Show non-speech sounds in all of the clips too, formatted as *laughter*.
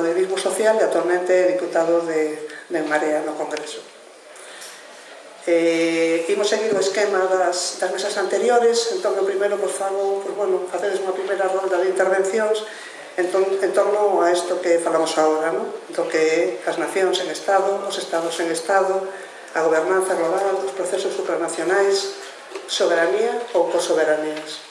do Divismo Social e actualmente diputado de, de Marea no Congreso. Eh, imos seguir o esquema das, das mesas anteriores, entón o primeiro vos fago, pues, bueno, facedes unha primeira ronda de intervencións entón, en torno a isto que falamos agora, no? do que as nacións en Estado, os Estados en Estado, a gobernanza global, os procesos supranacionais, soberanía ou cosoberanías.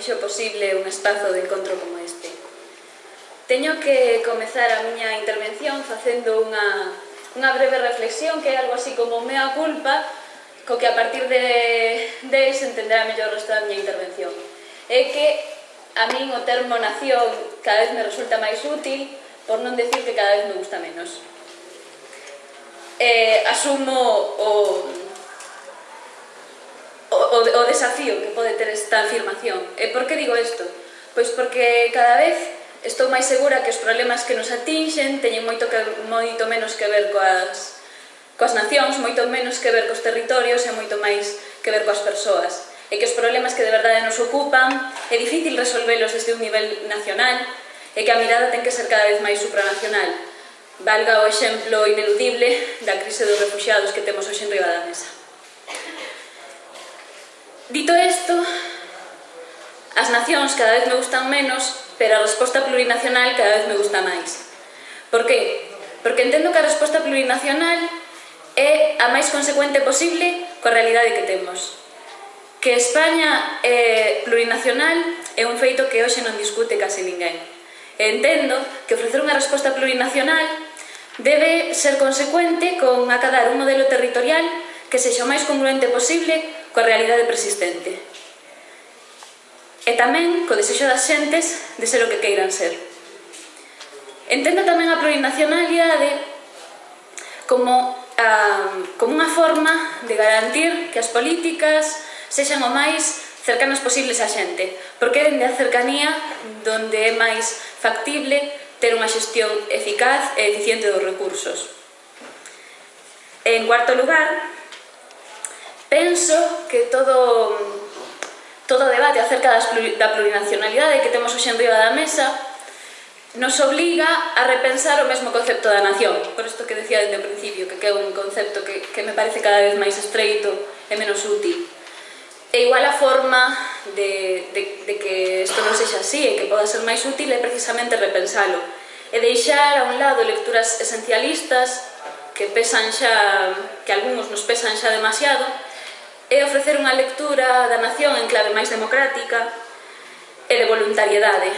fixo posible un espazo de encontro como este. Teño que comezar a miña intervención facendo unha, unha breve reflexión que é algo así como mea culpa co que a partir de, de se entenderá mellor o resto da miña intervención. É que a min o termo nación cada vez me resulta máis útil, por non decir que cada vez me gusta menos. Eh, asumo o, o, o, o desafío que pode ter esta afirmación. E por que digo isto? Pois porque cada vez estou máis segura que os problemas que nos atinxen teñen moito, que, moito menos que ver coas, coas nacións, moito menos que ver cos territorios e moito máis que ver coas persoas. E que os problemas que de verdade nos ocupan é difícil resolvelos desde un nivel nacional e que a mirada ten que ser cada vez máis supranacional. Valga o exemplo ineludible da crise dos refugiados que temos hoxe en riba da mesa. Dito isto, as nacións cada vez me gustan menos, pero a resposta plurinacional cada vez me gusta máis. Por que? Porque entendo que a resposta plurinacional é a máis consecuente posible coa realidade que temos. Que España é plurinacional é un feito que hoxe non discute case ninguén. E entendo que ofrecer unha resposta plurinacional debe ser consecuente con acadar un modelo territorial que sexa o máis congruente posible coa realidade persistente. E tamén co desexo das xentes de ser o que queiran ser. Entendo tamén a plurinacionalidade como, a, como unha forma de garantir que as políticas sexan o máis cercanas posibles á xente, porque é dende a cercanía donde é máis factible ter unha xestión eficaz e eficiente dos recursos. En cuarto lugar, Penso que todo todo o debate acerca das, da plurinacionalidade que temos hoxe en riba da mesa nos obliga a repensar o mesmo concepto da nación. Por isto que decía desde o principio, que é un concepto que, que me parece cada vez máis estreito e menos útil. E igual a forma de, de, de que isto non sexa así e que poda ser máis útil é precisamente repensalo e deixar a un lado lecturas esencialistas que pesan xa, que algúns nos pesan xa demasiado, e ofrecer unha lectura da nación en clave máis democrática e de voluntariedade,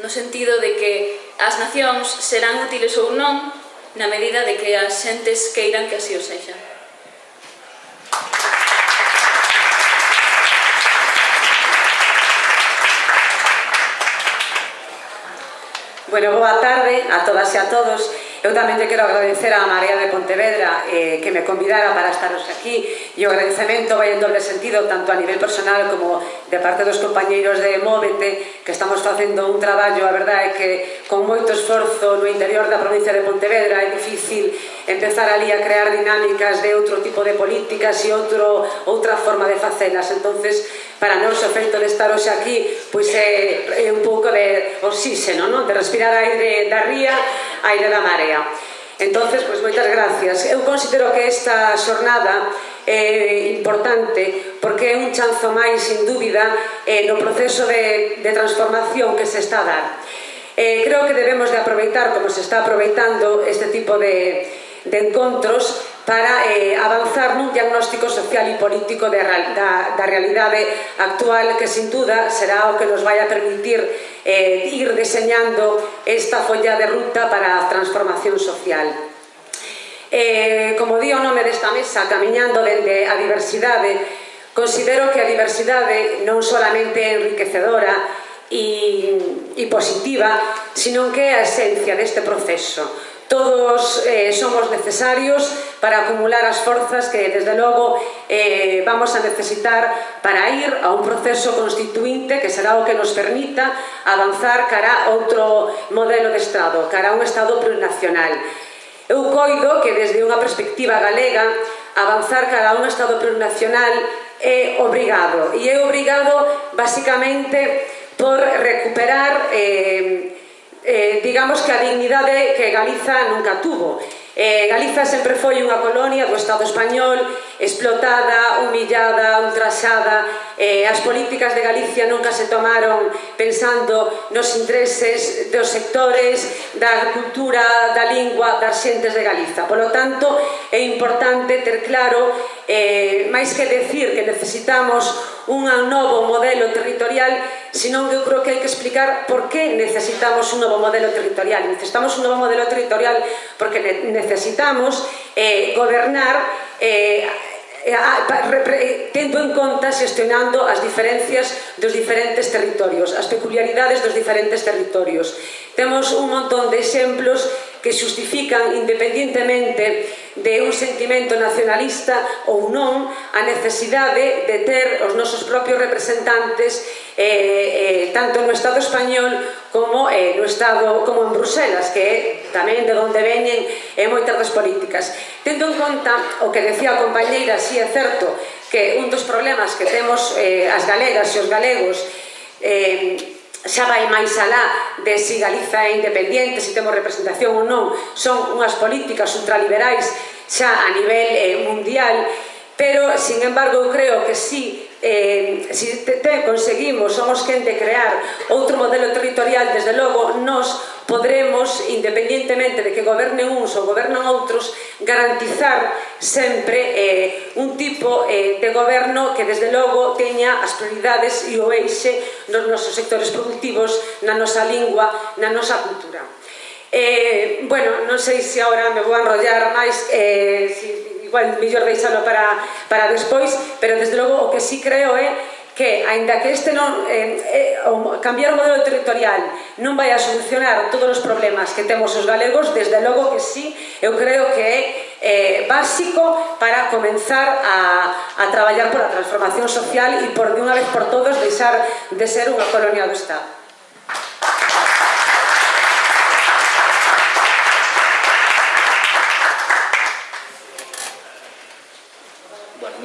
no sentido de que as nacións serán útiles ou non na medida de que as xentes queiran que así o sexan. Bueno, boa tarde a todas e a todos. Eu tamén te quero agradecer á María de Pontevedra eh, que me convidara para estaros aquí. E o agradecemento vai en doble sentido tanto a nivel personal como de parte dos compañeiros de Móvete que estamos facendo un traballo, a verdade, que con moito esforzo no interior da provincia de Pontevedra é difícil empezar ali a crear dinámicas de outro tipo de políticas e outro, outra forma de facelas. entonces para nós o feito de estar hoxe aquí pois é, é un pouco de oxígeno, non? de respirar aire da ría, aire da marea. Entonces, pois moitas gracias. Eu considero que esta xornada é importante porque é un chanzo máis, sin dúbida, eh, no proceso de, de transformación que se está a dar. Eh, creo que debemos de aproveitar, como se está aproveitando, este tipo de, de encontros para eh, avanzar nun diagnóstico social e político de, da, da realidade actual que sin duda será o que nos vai a permitir eh, ir deseñando esta folla de ruta para a transformación social. Eh, como di o nome desta mesa, camiñando dende a diversidade, considero que a diversidade non solamente é enriquecedora e, e positiva, sino que é a esencia deste proceso Todos eh, somos necesarios para acumular as forzas que, desde logo, eh, vamos a necesitar para ir a un proceso constituinte que será o que nos permita avanzar cara a outro modelo de Estado, cara a un Estado plurinacional. Eu coido que, desde unha perspectiva galega, avanzar cara a un Estado plurinacional é obrigado. E é obrigado, basicamente, por recuperar... Eh, eh, digamos que a dignidade que Galiza nunca tuvo. Eh, Galiza sempre foi unha colonia do Estado español, explotada, humillada, ultrasada. Eh, as políticas de Galicia nunca se tomaron pensando nos intereses dos sectores, da cultura, da lingua, das xentes de Galiza. Polo tanto, é importante ter claro, eh, máis que decir que necesitamos un novo modelo territorial, senón que eu creo que hai que explicar por que necesitamos un novo modelo territorial. Necesitamos un novo modelo territorial porque necesitamos necesitamos eh, gobernar eh, tendo en conta xestionando as diferencias dos diferentes territorios, as peculiaridades dos diferentes territorios. Temos un montón de exemplos que justifican independentemente de un sentimento nacionalista ou non a necesidade de ter os nosos propios representantes eh, eh, tanto no Estado español como eh, no Estado como en Bruselas, que é tamén de onde veñen eh, moitas das políticas. Tendo en conta o que decía a compañeira, si é certo que un dos problemas que temos eh, as galegas e os galegos eh, xa vai máis alá de si Galiza é independiente, se si temos representación ou non, son unhas políticas ultraliberais xa a nivel eh, mundial, pero, sin embargo, eu creo que sí eh, si te, te conseguimos, somos quen de crear outro modelo territorial, desde logo, nos podremos, independientemente de que gobernen uns ou gobernan outros, garantizar sempre eh, un tipo eh, de goberno que, desde logo, teña as prioridades e o eixe nos nosos sectores productivos, na nosa lingua, na nosa cultura. Eh, bueno, non sei se agora me vou enrollar máis, eh, si igual mellor deixalo para, para despois, pero desde logo o que sí creo é que, aínda que este non, eh, eh, cambiar o modelo territorial non vai a solucionar todos os problemas que temos os galegos, desde logo que sí, eu creo que é eh, básico para comenzar a, a traballar pola transformación social e por de unha vez por todos deixar de ser unha colonia do Estado.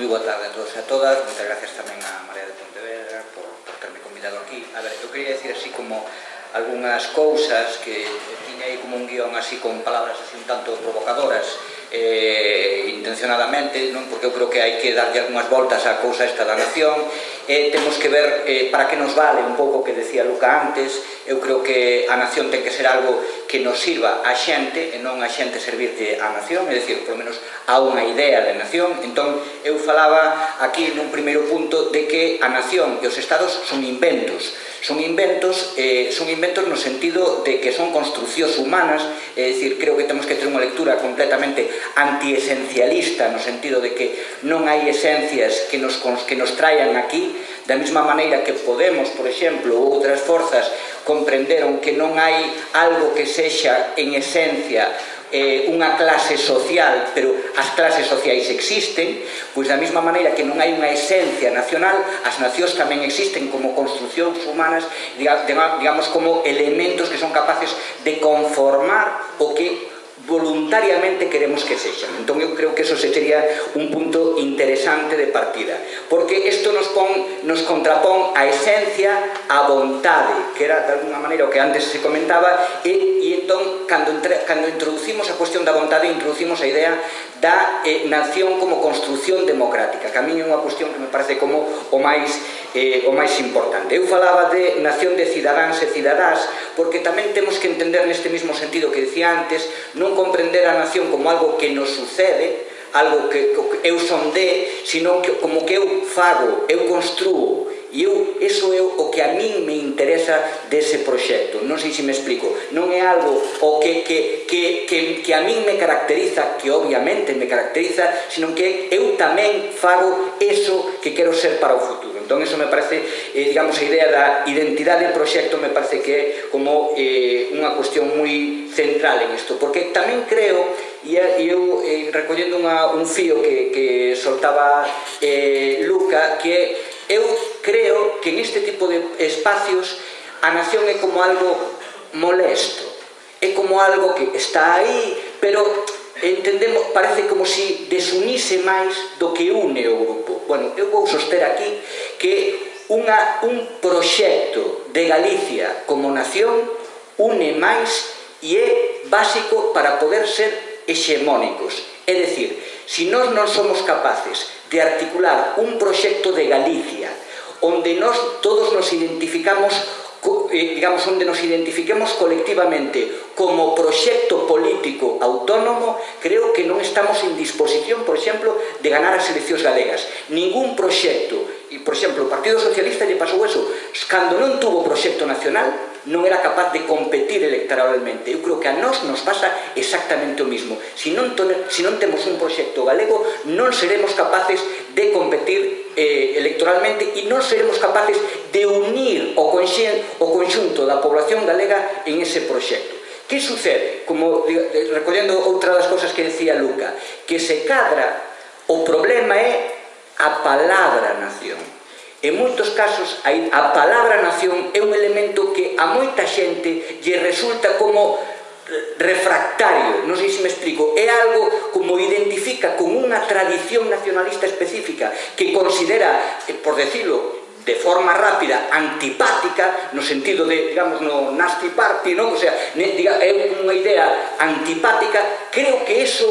moi boa tarde a todos e a todas, moitas gracias tamén a María de Pontevedra por, por terme convidado aquí. A ver, eu queria decir así como algunhas cousas que tiña aí como un guión así con palabras así un tanto provocadoras eh, intencionadamente, non? Porque eu creo que hai que darlle algunhas voltas á cousa esta da nación. Eh, temos que ver eh, para que nos vale un pouco que decía Luca antes. Eu creo que a nación ten que ser algo que nos sirva a xente e non a xente servirte eh, a nación, é dicir, polo menos a unha idea de nación. Entón, eu falaba aquí nun primeiro punto de que a nación e os estados son inventos. Son inventos, eh, son inventos no sentido de que son construcións humanas, é dicir, creo que temos que ter unha lectura completamente antiesencialista no sentido de que non hai esencias que nos, que nos traian aquí, Da mesma maneira que Podemos, por exemplo, ou outras forzas comprenderon que non hai algo que sexa en esencia eh, unha clase social, pero as clases sociais existen, pois da mesma maneira que non hai unha esencia nacional, as nacións tamén existen como construcións humanas, digamos como elementos que son capaces de conformar o que voluntariamente queremos que sexan. Entón eu creo que eso se sería un punto interesante de partida, porque isto nos pon, nos contrapón a esencia a vontade, que era de alguna maneira o que antes se comentaba, e, e entón, cando, entre, cando introducimos a cuestión da vontade, introducimos a idea da eh, nación como construción democrática, que a mí é unha cuestión que me parece como o máis eh, o máis importante. Eu falaba de nación de cidadáns e cidadás, porque tamén temos que entender neste mesmo sentido que decía antes, non comprender a nación como algo que nos sucede, algo que, que eu sonde, sino que, como que eu fago, eu construo, e eu, eso é o que a min me interesa dese proxecto, non sei se me explico, non é algo o que, que, que, que, que a min me caracteriza, que obviamente me caracteriza, sino que eu tamén fago eso que quero ser para o futuro. Entón, iso me parece, eh, digamos, a idea da identidade do proxecto me parece que é como eh, unha cuestión moi central en isto, porque tamén creo, e eu eh, recollendo unha, un fío que, que soltaba eh, Luca, que eu creo que en este tipo de espacios a nación é como algo molesto, é como algo que está aí, pero entendemos, parece como se si desunise máis do que une o grupo. Bueno, eu vou soster aquí que unha, un proxecto de Galicia como nación une máis e é básico para poder ser hexemónicos. É dicir, se nós non somos capaces de articular un proxecto de Galicia onde nós todos nos identificamos eh, digamos, onde nos identifiquemos colectivamente como proxecto político autónomo, creo que non estamos en disposición, por exemplo, de ganar as eleccións galegas. Ningún proxecto E, por exemplo, o Partido Socialista lle pasou eso. Cando non tuvo proxecto nacional, non era capaz de competir electoralmente. Eu creo que a nós nos pasa exactamente o mismo. Si non, si non temos un proxecto galego, non seremos capaces de competir eh, electoralmente e non seremos capaces de unir o, conxen, o conxunto da población galega en ese proxecto. Que sucede? Como recollendo outra das cosas que decía Luca, que se cadra o problema é a palabra nación. En moitos casos, a palabra nación é un elemento que a moita xente lle resulta como refractario, non sei se me explico, é algo como identifica con unha tradición nacionalista específica que considera, eh, por decirlo, de forma rápida, antipática, no sentido de, digamos, no nasty party, non? O sea, diga, é unha idea antipática, creo que eso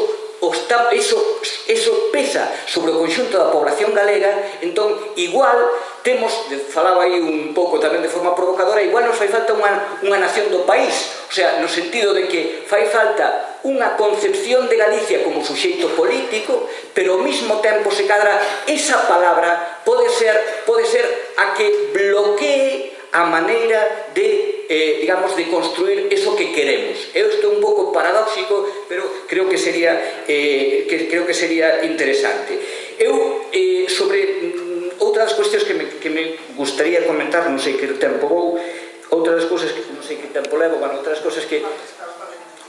está, eso, eso pesa sobre o conxunto da población galega, entón, igual, temos, falaba aí un pouco tamén de forma provocadora, igual nos fai falta unha, unha nación do país, o sea, no sentido de que fai falta unha concepción de Galicia como suxeito político, pero ao mesmo tempo se cadra esa palabra pode ser, pode ser a que bloquee a maneira de eh, digamos, de construir eso que queremos. Eu estou un pouco paradóxico, pero creo que sería, eh, que, creo que sería interesante. Eu, eh, sobre mm, outras cuestións que me, que me gustaría comentar, non sei que tempo vou, outras cousas que non sei que tempo levo, bueno, outras cousas que...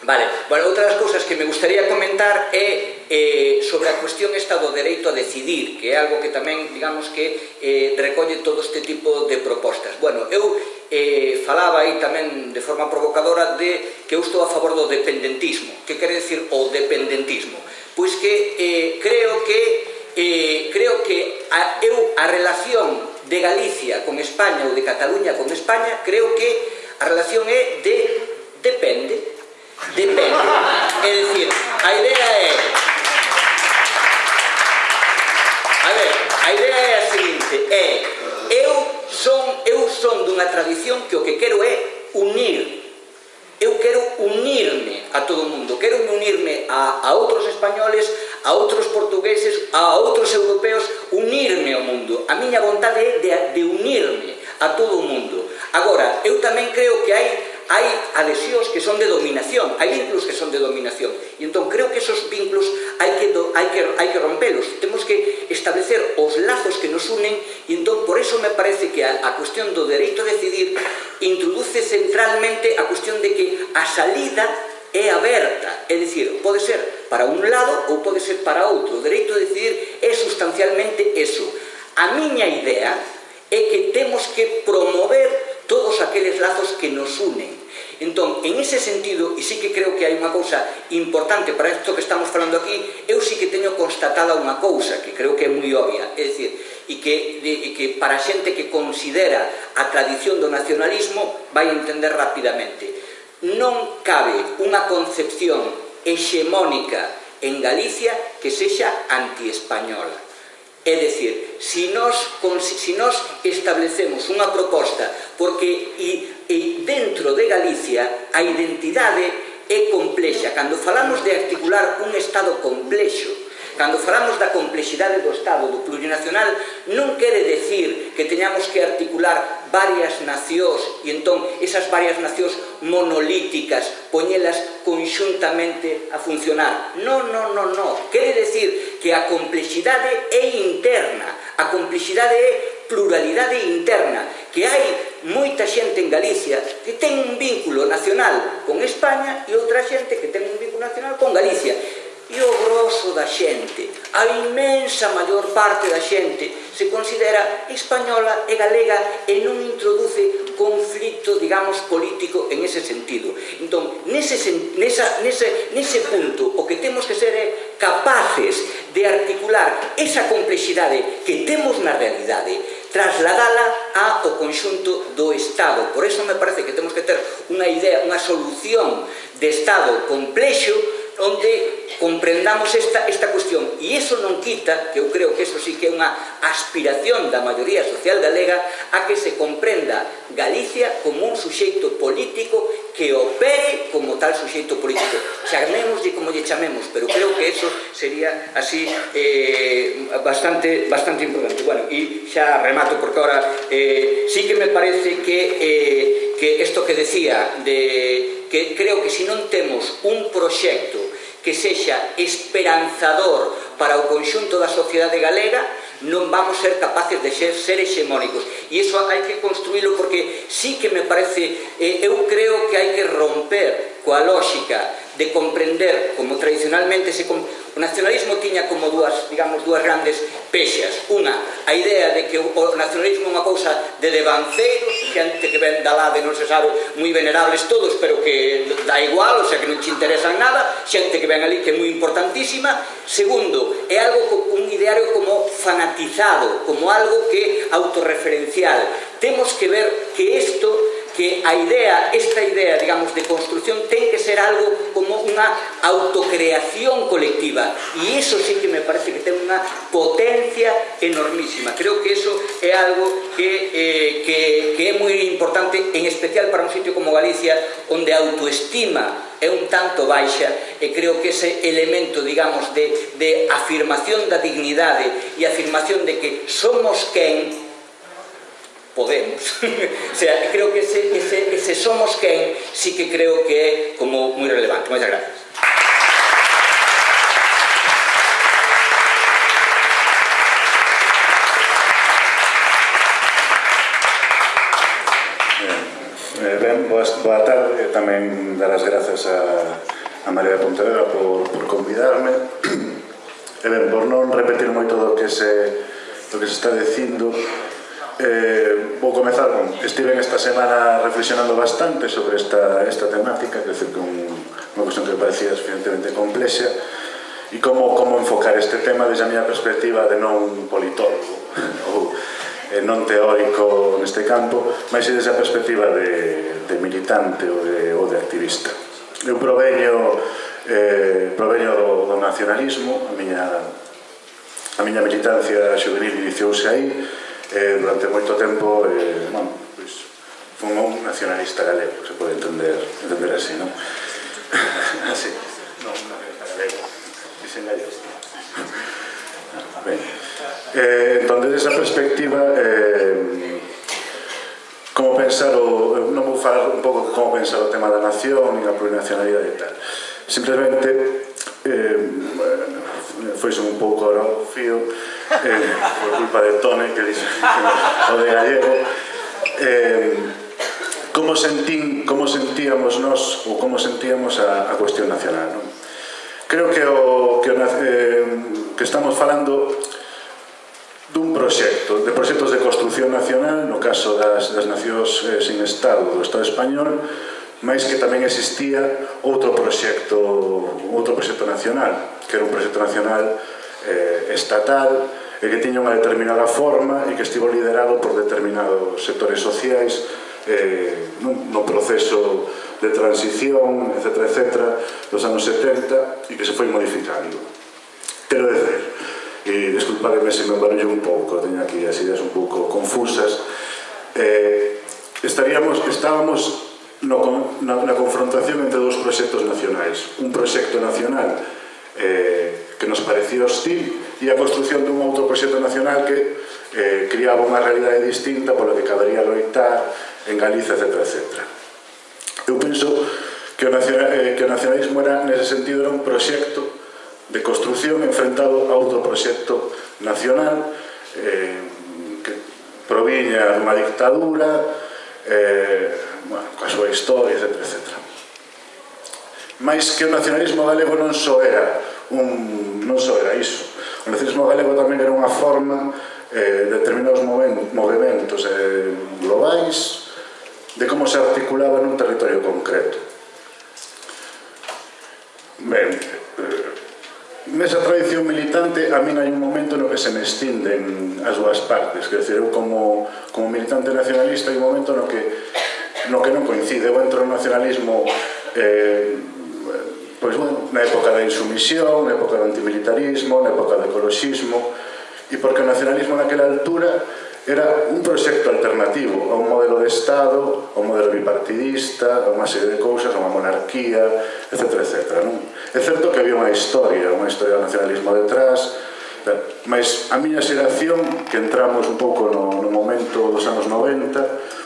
Vale, bueno, outra das cousas que me gustaría comentar é eh, sobre a cuestión esta do dereito a decidir, que é algo que tamén, digamos que, eh, recolle todo este tipo de propostas. Bueno, eu eh, falaba aí tamén de forma provocadora de que eu estou a favor do dependentismo. Que quere decir o dependentismo? Pois que eh, creo que eh, creo que a, eu a relación de Galicia con España ou de Cataluña con España, creo que a relación é de depende, Depende. É dicir, a idea é... A ver, a idea é a seguinte, é... Eu son, eu son dunha tradición que o que quero é unir. Eu quero unirme a todo o mundo, quero unirme a, a outros españoles, a outros portugueses, a outros europeos, unirme ao mundo. A miña vontade é de, de unirme a todo o mundo. Agora, eu tamén creo que hai hai adhesións que son de dominación, hai vínculos que son de dominación. E entón creo que esos vínculos hai que, do, hai que, hai que rompelos. Temos que establecer os lazos que nos unen e entón por eso me parece que a, a cuestión do dereito a decidir introduce centralmente a cuestión de que a salida é aberta, é dicir, pode ser para un lado ou pode ser para outro. O dereito a decidir é sustancialmente eso. A miña idea é que temos que promover todos aqueles lazos que nos unen. Entón, en ese sentido, e sí que creo que hai unha cousa importante para isto que estamos falando aquí, eu sí que teño constatada unha cousa que creo que é moi obvia, é dicir, e que, de, e que para a xente que considera a tradición do nacionalismo vai entender rapidamente. Non cabe unha concepción hexemónica en Galicia que sexa antiespañola. É decir, se nós, se nós establecemos unha proposta porque e, e dentro de Galicia a identidade é complexa. Cando falamos de articular un Estado complexo Cando falamos da complexidade do Estado, do plurinacional, non quere decir que teñamos que articular varias nacións e entón esas varias nacións monolíticas, poñelas conxuntamente a funcionar. Non, non, non, non. Quere decir que a complexidade é interna, a complexidade é pluralidade interna, que hai moita xente en Galicia que ten un vínculo nacional con España e outra xente que ten un vínculo nacional con Galicia e o grosso da xente, a inmensa maior parte da xente, se considera española e galega e non introduce conflito, digamos, político en ese sentido. Entón, nese, nesa, nese, nese punto, o que temos que ser é capaces de articular esa complexidade que temos na realidade, trasladala ao conxunto do Estado. Por eso me parece que temos que ter unha idea, unha solución de Estado complexo onde comprendamos esta, esta cuestión. E iso non quita, que eu creo que eso sí que é unha aspiración da maioría social galega a que se comprenda Galicia como un suxeito político que opere como tal suxeito político. Chamemos de como lle chamemos pero creo que eso sería así eh, bastante bastante importante. Bueno, e xa remato porque ahora eh, sí que me parece que eh, que isto que decía de que creo que se si non temos un proxecto que sexa esperanzador para o conxunto da sociedade galega, non vamos ser capaces de ser, ser hexemónicos. E iso hai que construílo porque sí que me parece, eh, eu creo que hai que romper coa lógica de comprender como tradicionalmente se o nacionalismo tiña como dúas, digamos, dúas grandes pexas. Unha, a idea de que o nacionalismo é unha cousa de devanceiros, xente que ven da lade non se sabe, moi venerables todos, pero que da igual, o sea, que non che interesan nada, xente que ven ali que é moi importantísima. Segundo, é algo un ideario como fanatizado, como algo que autorreferencial. Temos que ver que isto que a idea, esta idea, digamos, de construción ten que ser algo como unha autocreación colectiva. E iso sí que me parece que ten unha potencia enormísima. Creo que eso é algo que, eh, que, que é moi importante en especial para un sitio como Galicia onde a autoestima é un tanto baixa e creo que ese elemento, digamos, de, de afirmación da dignidade e afirmación de que somos quen Podemos. *laughs* o sea, creo que ese, ese, ese somos quen sí que creo que é como moi relevante. Moitas gracias. Eh, eh, ben, boas, boa tarde, tamén dar as grazas a, a María de Pontevedra por, por convidarme. *clears throat* E ben, por non repetir moito do que se, do que se está dicindo, Eh, vou comezar con... Estive esta semana reflexionando bastante sobre esta, esta temática, que é que un, unha cuestión que parecía suficientemente complexa, e como, como enfocar este tema desde a miña perspectiva de non politólogo *laughs* ou eh, non teórico neste campo, mas desde a perspectiva de, de militante ou de, ou de activista. Eu proveño, eh, proveño do, do nacionalismo, a miña, a miña militancia juvenil iniciouse aí, eh, durante moito tempo eh, bueno, pois, fun un nacionalista galego, se pode entender, entender así, non? *laughs* así, non, nacionalista galego, dicen galego. *laughs* Ben. Eh, entón, desde esa perspectiva, eh, como pensar o... Non vou falar un pouco como pensar o tema da nación e da plurinacionalidade e tal. Simplemente, eh, foi un pouco ao fío eh, por culpa de Tone que dixo o de gallego eh, como sentín como sentíamos nós ou como sentíamos a, a cuestión nacional non? creo que o que, o, eh, que estamos falando dun proxecto, de proxectos de construcción nacional, no caso das, das nacións eh, sin Estado do Estado español, máis que tamén existía outro proxecto, outro proxecto nacional, que era un proxecto nacional eh, estatal, e que tiña unha determinada forma e que estivo liderado por determinados sectores sociais eh, nun, no proceso de transición, etc., etc., dos anos 70 e que se foi modificando. Quero dizer, e desculpademe se me barullo un pouco, teño aquí as ideas un pouco confusas, eh, estaríamos, estábamos no, na, na confrontación entre dos proxectos nacionais. Un proxecto nacional eh, que nos parecía hostil e a construción dun outro proxecto nacional que eh, criaba unha realidade distinta pola que cabería loitar en Galicia, etc. etc. Eu penso que o, nacional, eh, que o nacionalismo era, nese sentido, era un proxecto de construción enfrentado a outro proxecto nacional eh, que proviña dunha dictadura eh, bueno, coa súa historia, etc. etc. Mais que o nacionalismo galego non só era un, non só era iso. O nacionalismo galego tamén era unha forma eh, de determinados movimentos eh, globais de como se articulaba nun territorio concreto. Ben, eh, nesa tradición militante a min hai un momento no que se me estinden as dúas partes, quer dizer, eu como, como militante nacionalista hai un momento no que no que non coincide. Eu entro no nacionalismo eh, pois, bueno, na época da insumisión, na época do antimilitarismo, na época do ecologismo e porque o nacionalismo naquela altura era un proxecto alternativo a un modelo de Estado, a un modelo bipartidista, a unha serie de cousas, a unha monarquía, etc. etc non? É certo que había unha historia, unha historia do nacionalismo detrás, mas a miña xeración, que entramos un pouco no, no momento dos anos 90,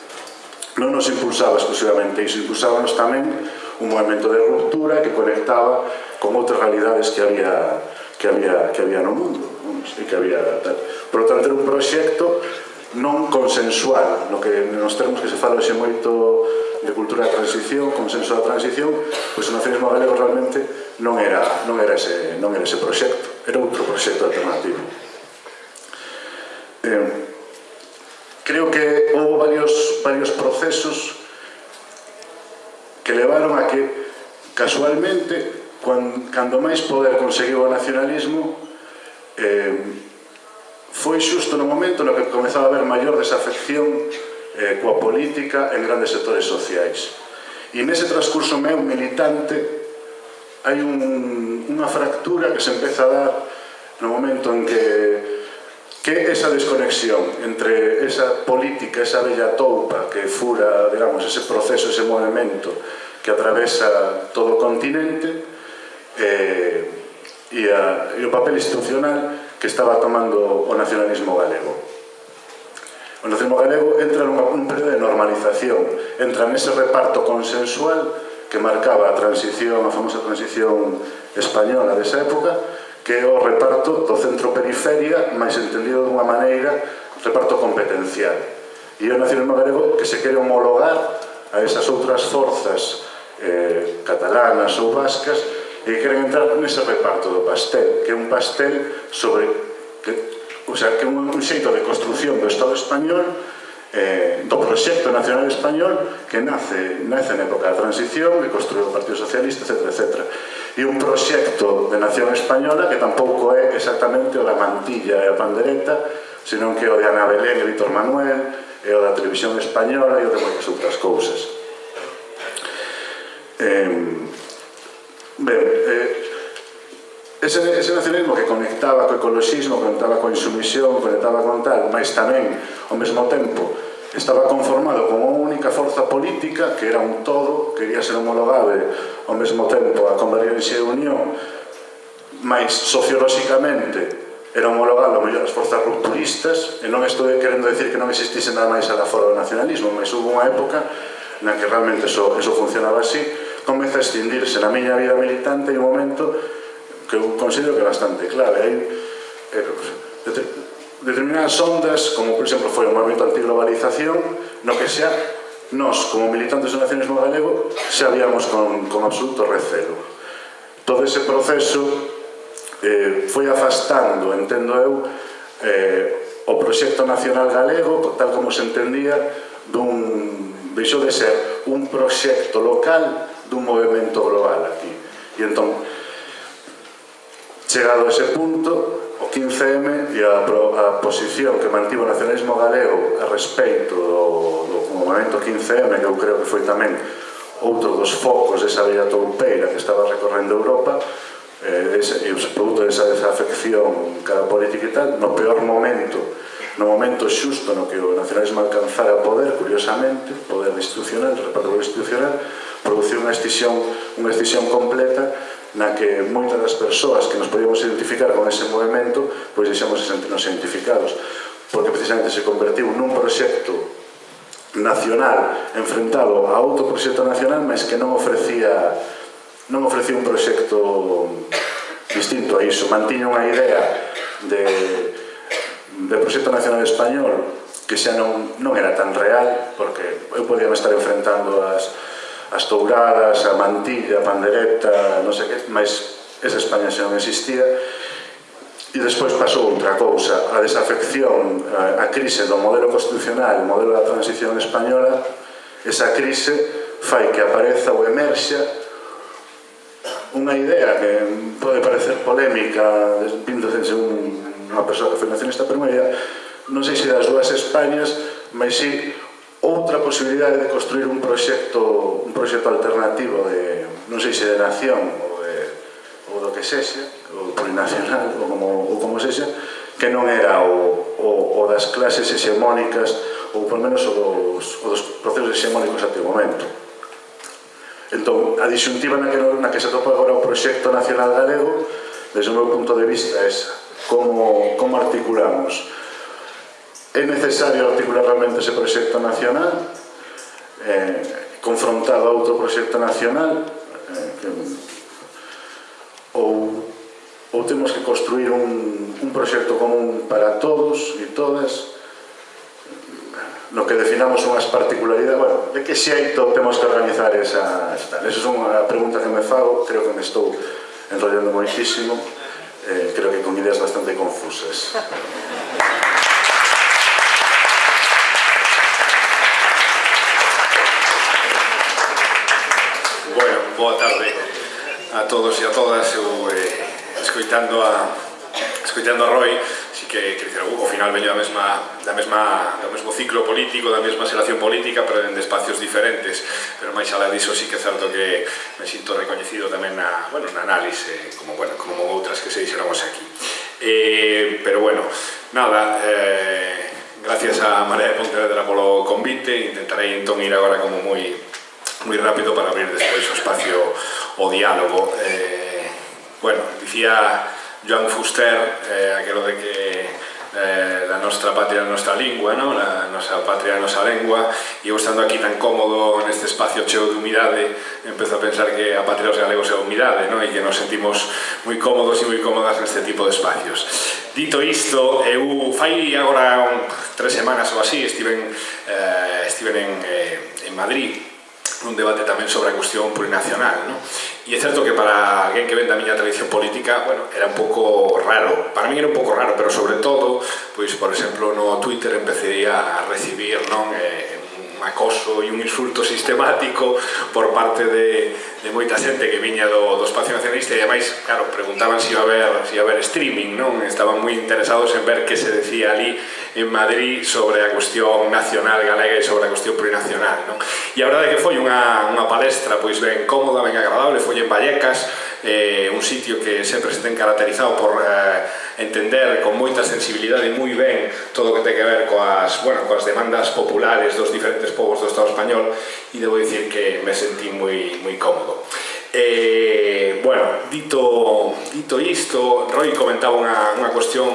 non nos impulsaba exclusivamente iso, impulsábamos tamén un movimento de ruptura que conectaba con outras realidades que había, que había, que había no mundo e que había tal. Por lo tanto, era un proxecto non consensual, no que nos termos que se fala hoxe moito de cultura da transición, consenso da transición, pois o nacionalismo galego realmente non era, non era, ese, non era ese proxecto, era outro proxecto alternativo. varios procesos que levaron a que, casualmente, cuando, cando máis poder conseguiu o nacionalismo, eh, foi xusto no momento no que comezaba a haber maior desafección eh, coa política en grandes sectores sociais. E nese transcurso meu militante hai un, unha fractura que se empeza a dar no momento en que que esa desconexión entre esa política, esa bella toupa que fura, digamos, ese proceso, ese movimento que atravesa todo o continente eh, e, a, e o papel institucional que estaba tomando o nacionalismo galego. O nacionalismo galego entra nun período de normalización, entra nese reparto consensual que marcaba a transición, a famosa transición española desa época, que é o reparto do centro-periferia, máis entendido dunha maneira, reparto competencial. E o nacionalismo galego que se quere homologar a esas outras forzas eh, catalanas ou vascas e queren entrar nese reparto do pastel, que é un pastel sobre... Que, o sea, que é un, un xeito de construción do Estado español eh, do proxecto nacional español que nace, nace na época da transición que construiu o Partido Socialista, etc. etc. E un proxecto de nación española que tampouco é exactamente o da mantilla e a pandereta, senón que o de Ana Belén e Víctor Manuel, e o da televisión española e o de moitas outras cousas. Eh, ben, eh, Ese, ese nacionalismo que conectaba co ecologismo, conectaba coa insumisión, conectaba con tal, mas tamén, ao mesmo tempo, estaba conformado con unha única forza política que era un todo, quería ser homologable ao mesmo tempo a Convergencia e Unión, mas sociolóxicamente era homologable ao mellor as forzas rupturistas e non estou querendo decir que non existise nada máis a fora do nacionalismo, mas hubo unha época na que realmente eso, eso funcionaba así, comeza a extindirse na miña vida militante e un momento que eu considero que é bastante clave. Hai eh, determinadas ondas, como por exemplo foi o movimento antiglobalización, no que xa nós, como militantes do nacionalismo galego, xa víamos con, con absoluto recelo. Todo ese proceso eh, foi afastando, entendo eu, eh, o proxecto nacional galego, tal como se entendía, dun, deixou de ser un proxecto local dun movimento global aquí. E entón, Chegado a ese punto, o 15M e a, a posición que mantivo o nacionalismo galego a respeito do, do movimento 15M, que eu creo que foi tamén outro dos focos desa bella toupeira que estaba recorrendo Europa, eh, ese, e o produto desa desafección cara política e tal, no peor momento, no momento xusto no que o nacionalismo alcanzara poder, curiosamente, poder institucional, reparto institucional, produciu unha extinción, unha extinción completa na que moitas das persoas que nos podíamos identificar con ese movimento pois deixamos de sentirnos identificados porque precisamente se convertiu nun proxecto nacional enfrentado a outro proxecto nacional mas que non ofrecía non ofrecía un proxecto distinto a iso. Mantiña unha idea de, de proxecto nacional español que xa non, non era tan real porque eu podía estar enfrentando as as touradas, a mantilla, a pandereta, non sei que, mas esa España xa non existía. E despois pasou outra cousa, a desafección, a crise do modelo constitucional, o modelo da transición española, esa crise fai que apareza ou emerxa unha idea que pode parecer polémica vindo desde un, unha persoa que foi nacionista primeira, non sei se das dúas Españas, mas si Outra posibilidade de construir un proxecto, un proxecto alternativo de, non sei se de nación ou, de, ou do que sexa, ou plurinacional ou como, ou como sexa, que non era o, o, o das clases hexemónicas ou por menos o dos, o dos procesos hexemónicos até o momento. Entón, a disyuntiva na que, na que se topa agora o proxecto nacional galego, desde o meu punto de vista, é esa. Como, como articulamos É necesario articular realmente ese proxecto nacional eh, confrontado a outro proxecto nacional eh, que, ou, ou temos que construir un, un proxecto común para todos e todas. No que definamos unhas particularidades bueno, de que xeito temos que organizar esa, esa esa é unha pregunta que me fago creo que me estou enrollando moitísimo eh, creo que con ideas bastante confusas. boa tarde a todos e a todas. Eu, eh, escoitando a escoitando a Roy, si que, que dizer, ao final veño da mesma, da mesma, do mesmo ciclo político, da mesma xeración política, pero en espacios diferentes. Pero máis alá diso sí que é certo que me sinto recoñecido tamén na, bueno, na análise, como, bueno, como outras que se dixeramos aquí. Eh, pero bueno, nada, eh, gracias a María de Pontevedra polo convite, intentarei entón ir agora como moi muy rápido para abrir despois o espacio o diálogo. Eh, bueno, dicía Joan Fuster eh, aquelo de que eh, la nostra patria, a nostra lingua, ¿no? la nosa patria, a nosa lengua, e eu estando aquí tan cómodo neste espacio cheo de humidade, empezo a pensar que a patria dos galegos é a humidade, ¿no? e que nos sentimos moi cómodos e moi cómodas neste tipo de espacios. Dito isto, eu fai agora un, tres semanas ou así, estiven, eh, estiven en, eh, en Madrid, un debate tamén sobre a cuestión plurinacional. ¿no? E é certo que para alguén que ven da miña tradición política, bueno, era un pouco raro. Para mí era un pouco raro, pero sobre todo, pois, por exemplo, no Twitter empecé a recibir non, eh, un acoso e un insulto sistemático por parte de, de moita xente que viña do, do espacio nacionalista e ademais, claro, preguntaban se si iba a haber, se si iba a haber streaming, non? Estaban moi interesados en ver que se decía ali en Madrid sobre a cuestión nacional galega e sobre a cuestión plurinacional, non? E a verdade que foi unha, unha palestra pois ben cómoda, ben agradable, foi en Vallecas, eh, un sitio que sempre se ten caracterizado por eh, entender con moita sensibilidade moi ben todo o que ten que ver coas, bueno, coas demandas populares dos diferentes povos do Estado español e debo dicir que me sentí moi, moi cómodo. Eh, bueno, dito, dito isto, Roy comentaba unha, unha cuestión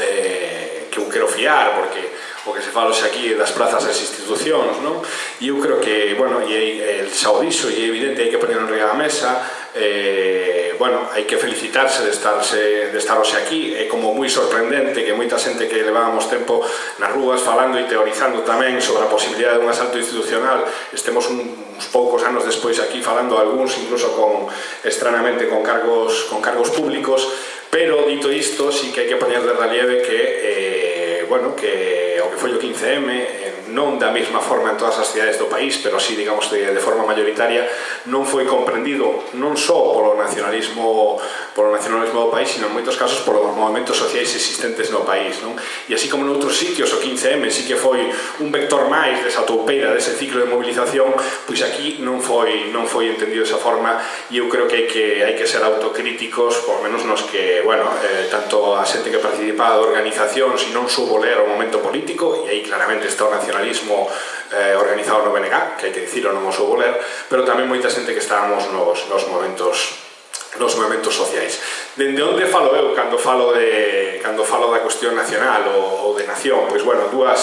eh, que eu quero fiar, porque o que se fala xa aquí das plazas das institucións, non? E eu creo que, bueno, e, el xa o dixo, e é evidente, hai que poner en a mesa eh, bueno, hai que felicitarse de, estarse, de estar hoxe aquí, é como moi sorprendente que moita xente que levábamos tempo nas rúas falando e teorizando tamén sobre a posibilidade dun asalto institucional, estemos un, uns poucos anos despois aquí falando algúns incluso con estranamente con cargos, con cargos públicos, pero dito isto, sí que hai que poñer de relieve que eh, bueno, que o que foi o 15M en eh, non da mesma forma en todas as cidades do país, pero sí, digamos, de, de forma mayoritaria, non foi comprendido non só polo nacionalismo polo nacionalismo do país, sino en moitos casos polos movimentos sociais existentes no país. Non? E así como noutros sitios, o 15M sí que foi un vector máis desa toupeira, dese ciclo de movilización, pois aquí non foi, non foi entendido desa forma e eu creo que hai que, hai que ser autocríticos, por menos nos que, bueno, eh, tanto a xente que participaba da organización, e non subo ler o momento político, e aí claramente está o nacionalismo nacionalismo eh, organizado no BNG, que hai que dicirlo, non o houve ler, pero tamén moita xente que estábamos nos, nos momentos nos movimentos sociais. Dende onde falo eu cando falo de cando falo da cuestión nacional ou, ou de nación? Pois bueno, dúas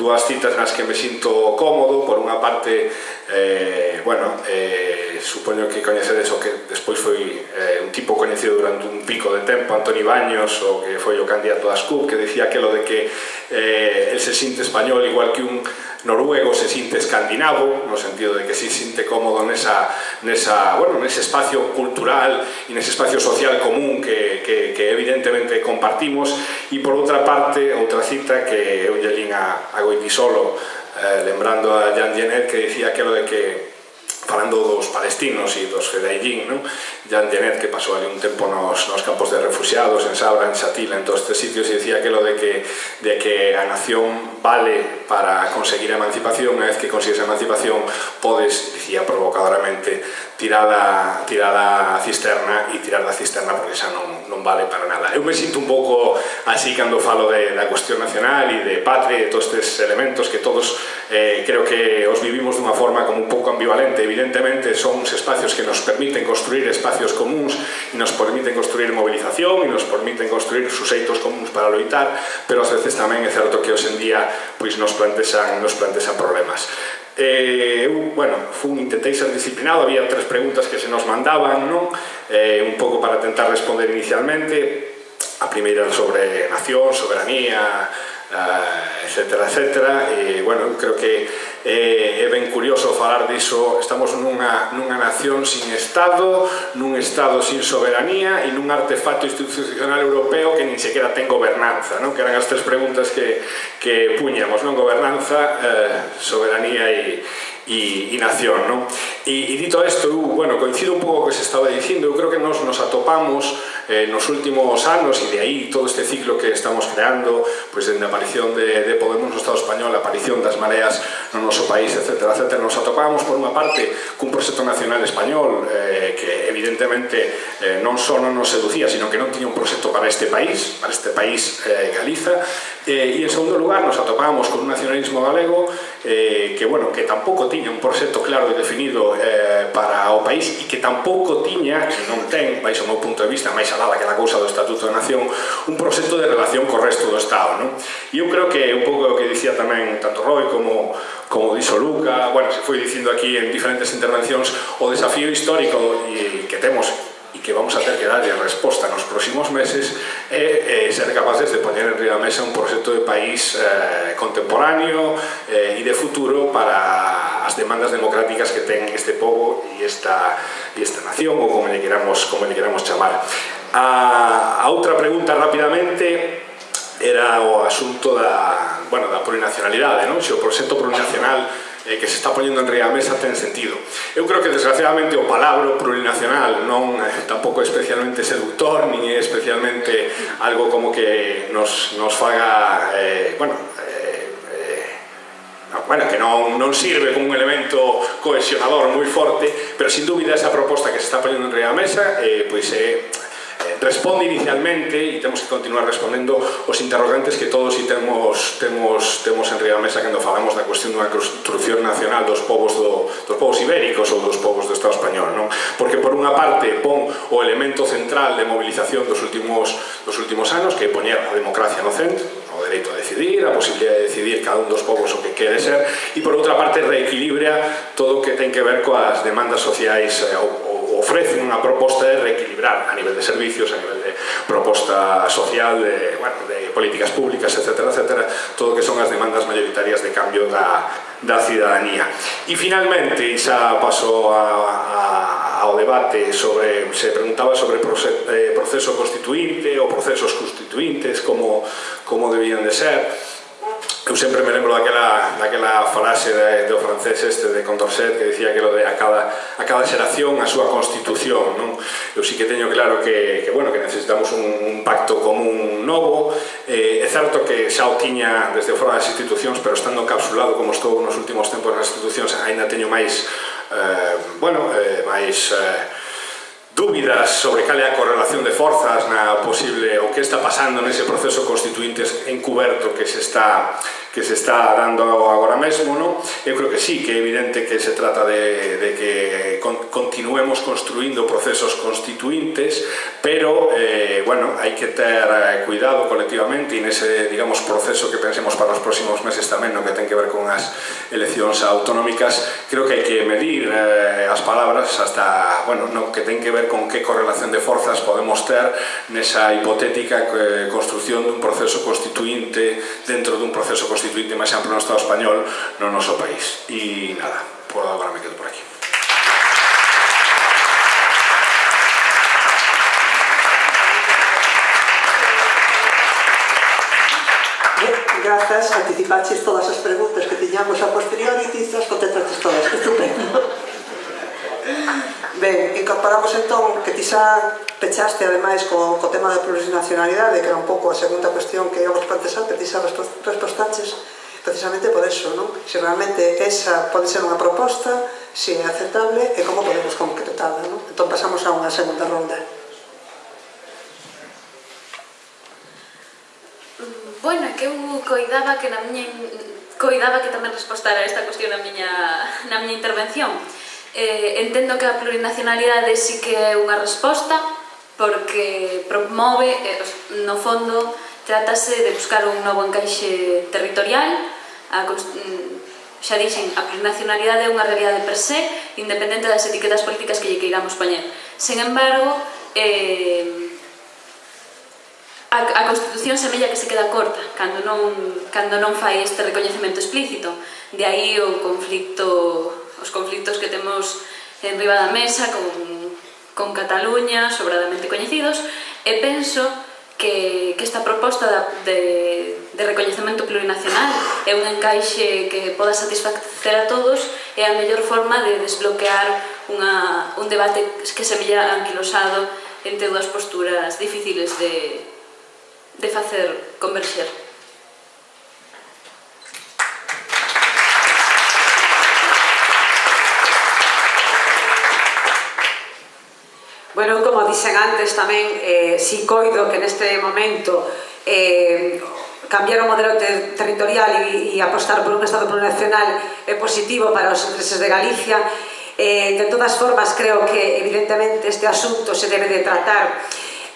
dúas citas nas que me sinto cómodo, por unha parte, eh, bueno, eh, supoño que coñecedes o que despois foi eh, un tipo coñecido durante un pico de tempo, Antoni Baños, o que foi o candidato das CUP, que decía aquilo de que eh, el se sinte español igual que un noruego se sinte escandinavo, no sentido de que se sinte cómodo nesa, nesa, bueno, nese espacio cultural e nese espacio social común que, que, que evidentemente compartimos. E por outra parte, outra cita que eu lle lín a, a Goitisolo eh, lembrando a Jan Dienet que dicía aquilo de que falando dos palestinos e dos Fedaillín, non? Jan Genet, que pasou ali un tempo nos, nos campos de refugiados, en Sabra, en Xatila, en todos estes sitios, e dicía que lo de que, de que a nación vale para conseguir a emancipación, unha vez que consigues a emancipación, podes, dicía provocadoramente, tirar a, tirar a cisterna e tirar da cisterna porque xa non, non vale para nada. Eu me sinto un pouco así cando falo de, da cuestión nacional e de patria e todos estes elementos que todos eh, creo que os vivimos dunha forma como un pouco ambivalente, evidentemente, evidentemente son uns espacios que nos permiten construir espacios comuns e nos permiten construir movilización e nos permiten construir suxeitos comuns para loitar, pero ás veces tamén é certo que hoxendía pois nos plantexan, nos plantexan problemas. Eh, eu, bueno, fun, intentei ser disciplinado, había tres preguntas que se nos mandaban, non? Eh, un pouco para tentar responder inicialmente, a primeira sobre nación, soberanía, ah, etcétera, etcétera, e, bueno, creo que eh, é ben curioso falar diso, estamos nunha, nunha nación sin Estado, nun Estado sin soberanía e nun artefacto institucional europeo que nin sequera ten gobernanza, non? que eran as tres preguntas que, que puñamos, non? gobernanza, eh, soberanía e, e, e nación. Non? E, e dito isto, eu, bueno, coincido un pouco co que se estaba dicindo, eu creo que nos nos atopamos eh, nos últimos anos e de aí todo este ciclo que estamos creando, pois pues, dende a aparición de, de Podemos no Estado Español, a aparición das mareas no noso país, etc, etc, nos atopamos por unha parte cun proxecto nacional español eh, que evidentemente eh, non só non nos seducía, sino que non tiña un proxecto para este país, para este país eh, Galiza, eh, e en segundo lugar nos atopamos con un nacionalismo galego eh, que, bueno, que tampouco tiña un proxecto claro e definido eh, para o país e que tampouco tiña, que non ten, vais ao meu punto de vista, máis alá daquela cousa do Estatuto de Nación, un proxecto de relación co resto do Estado. Non? E eu creo que un pouco o que dicía tamén tanto Roy como, como dixo Luca, bueno, se foi dicindo aquí en diferentes intervencións, o desafío histórico que temos e que vamos a ter que darlle resposta nos próximos meses é, é ser capaces de poñer en río mesa un proxecto de país eh, contemporáneo eh, e de futuro para as demandas democráticas que ten este povo e esta, e esta nación ou como le queramos, como le queramos chamar a, a outra pregunta rapidamente era o asunto da, bueno, da plurinacionalidade non? se o proxecto plurinacional eh, que se está poñendo en ría a mesa ten sentido. Eu creo que desgraciadamente o palabro plurinacional non eh, tampouco é especialmente seductor, nin é especialmente algo como que nos, nos faga, eh, bueno, eh, eh, bueno, que non, non sirve como un elemento cohesionador moi forte, pero sin dúbida esa proposta que se está poñendo en ría a mesa eh, pois é responde inicialmente e temos que continuar respondendo os interrogantes que todos e temos, temos, temos en Ría Mesa cando falamos da cuestión dunha construcción nacional dos povos, do, dos povos ibéricos ou dos povos do Estado español non? porque por unha parte pon o elemento central de mobilización dos últimos, dos últimos anos que é poñer a democracia no centro o dereito a decidir, a posibilidad de decidir cada un dos povos o que quere ser, e por outra parte reequilibra todo o que ten que ver coas demandas sociais eh, ou, ou ofrecen unha proposta de reequilibrar a nivel de servicios, a nivel de proposta social, de, bueno, de políticas públicas, etc. etc todo o que son as demandas mayoritarias de cambio da, da cidadanía. E finalmente, e xa paso a, a, ao debate sobre, se preguntaba sobre eh, proceso constituinte ou procesos constituintes, como, como debían de ser, Eu sempre me lembro daquela, daquela frase de, do francés este de Condorcet que dicía que lo de a cada, a cada xeración a súa constitución non? eu sí que teño claro que, que, bueno, que necesitamos un, un pacto común novo eh, é certo que xa o tiña desde fora das institucións pero estando encapsulado como estou nos últimos tempos nas institucións aínda teño máis eh, bueno, eh, máis eh, dúbidas sobre cal é a correlación de forzas na posible o que está pasando nese proceso constituinte encuberto que se está que se está dando agora mesmo, non? Eu creo que sí, que é evidente que se trata de, de que continuemos construindo procesos constituintes, pero, eh, bueno, hai que ter eh, cuidado colectivamente e nese, digamos, proceso que pensemos para os próximos meses tamén, no que ten que ver con as eleccións autonómicas, creo que hai que medir eh, as palabras hasta, bueno, no que ten que ver con que correlación de forzas podemos ter nesa hipotética eh, construción dun proceso constituinte dentro dun proceso constituinte máis amplo no Estado español no noso país. E nada, por agora me quedo por aquí. Grazas, anticipaches todas as preguntas que tiñamos a posteriori, tizas, contestamos Ben, incorporamos entón que ti xa pechaste ademais co, co tema da plurinacionalidade, que era un pouco a segunda cuestión que íbamos plantexar, que ti xa respostaches precisamente por eso, non? Se realmente esa pode ser unha proposta, se é aceptable e como podemos concretarla, non? Entón pasamos a unha segunda ronda. Bueno, que eu coidaba que na miña coidaba que tamén respostara esta cuestión na miña, na miña intervención. Eh, entendo que a plurinacionalidade sí que é unha resposta porque promove, eh, no fondo, trátase de buscar un novo encaixe territorial, a, mm, xa dixen, a plurinacionalidade é unha realidade per se, independente das etiquetas políticas que lle queiramos poñer. Sen embargo, eh, a, a Constitución semella que se queda corta cando non, cando non fai este recoñecemento explícito. De aí o conflicto os conflictos que temos en riba da mesa con, con Cataluña, sobradamente coñecidos, e penso que, que esta proposta de, de recoñecemento plurinacional é un encaixe que poda satisfacer a todos e a mellor forma de desbloquear unha, un debate que se milla anquilosado entre dúas posturas difíciles de, de facer converxer. dixen antes tamén, eh, si coido que neste momento eh, cambiar o modelo ter territorial e, e apostar por un Estado plurinacional é positivo para os intereses de Galicia. Eh, de todas formas, creo que evidentemente este asunto se debe de tratar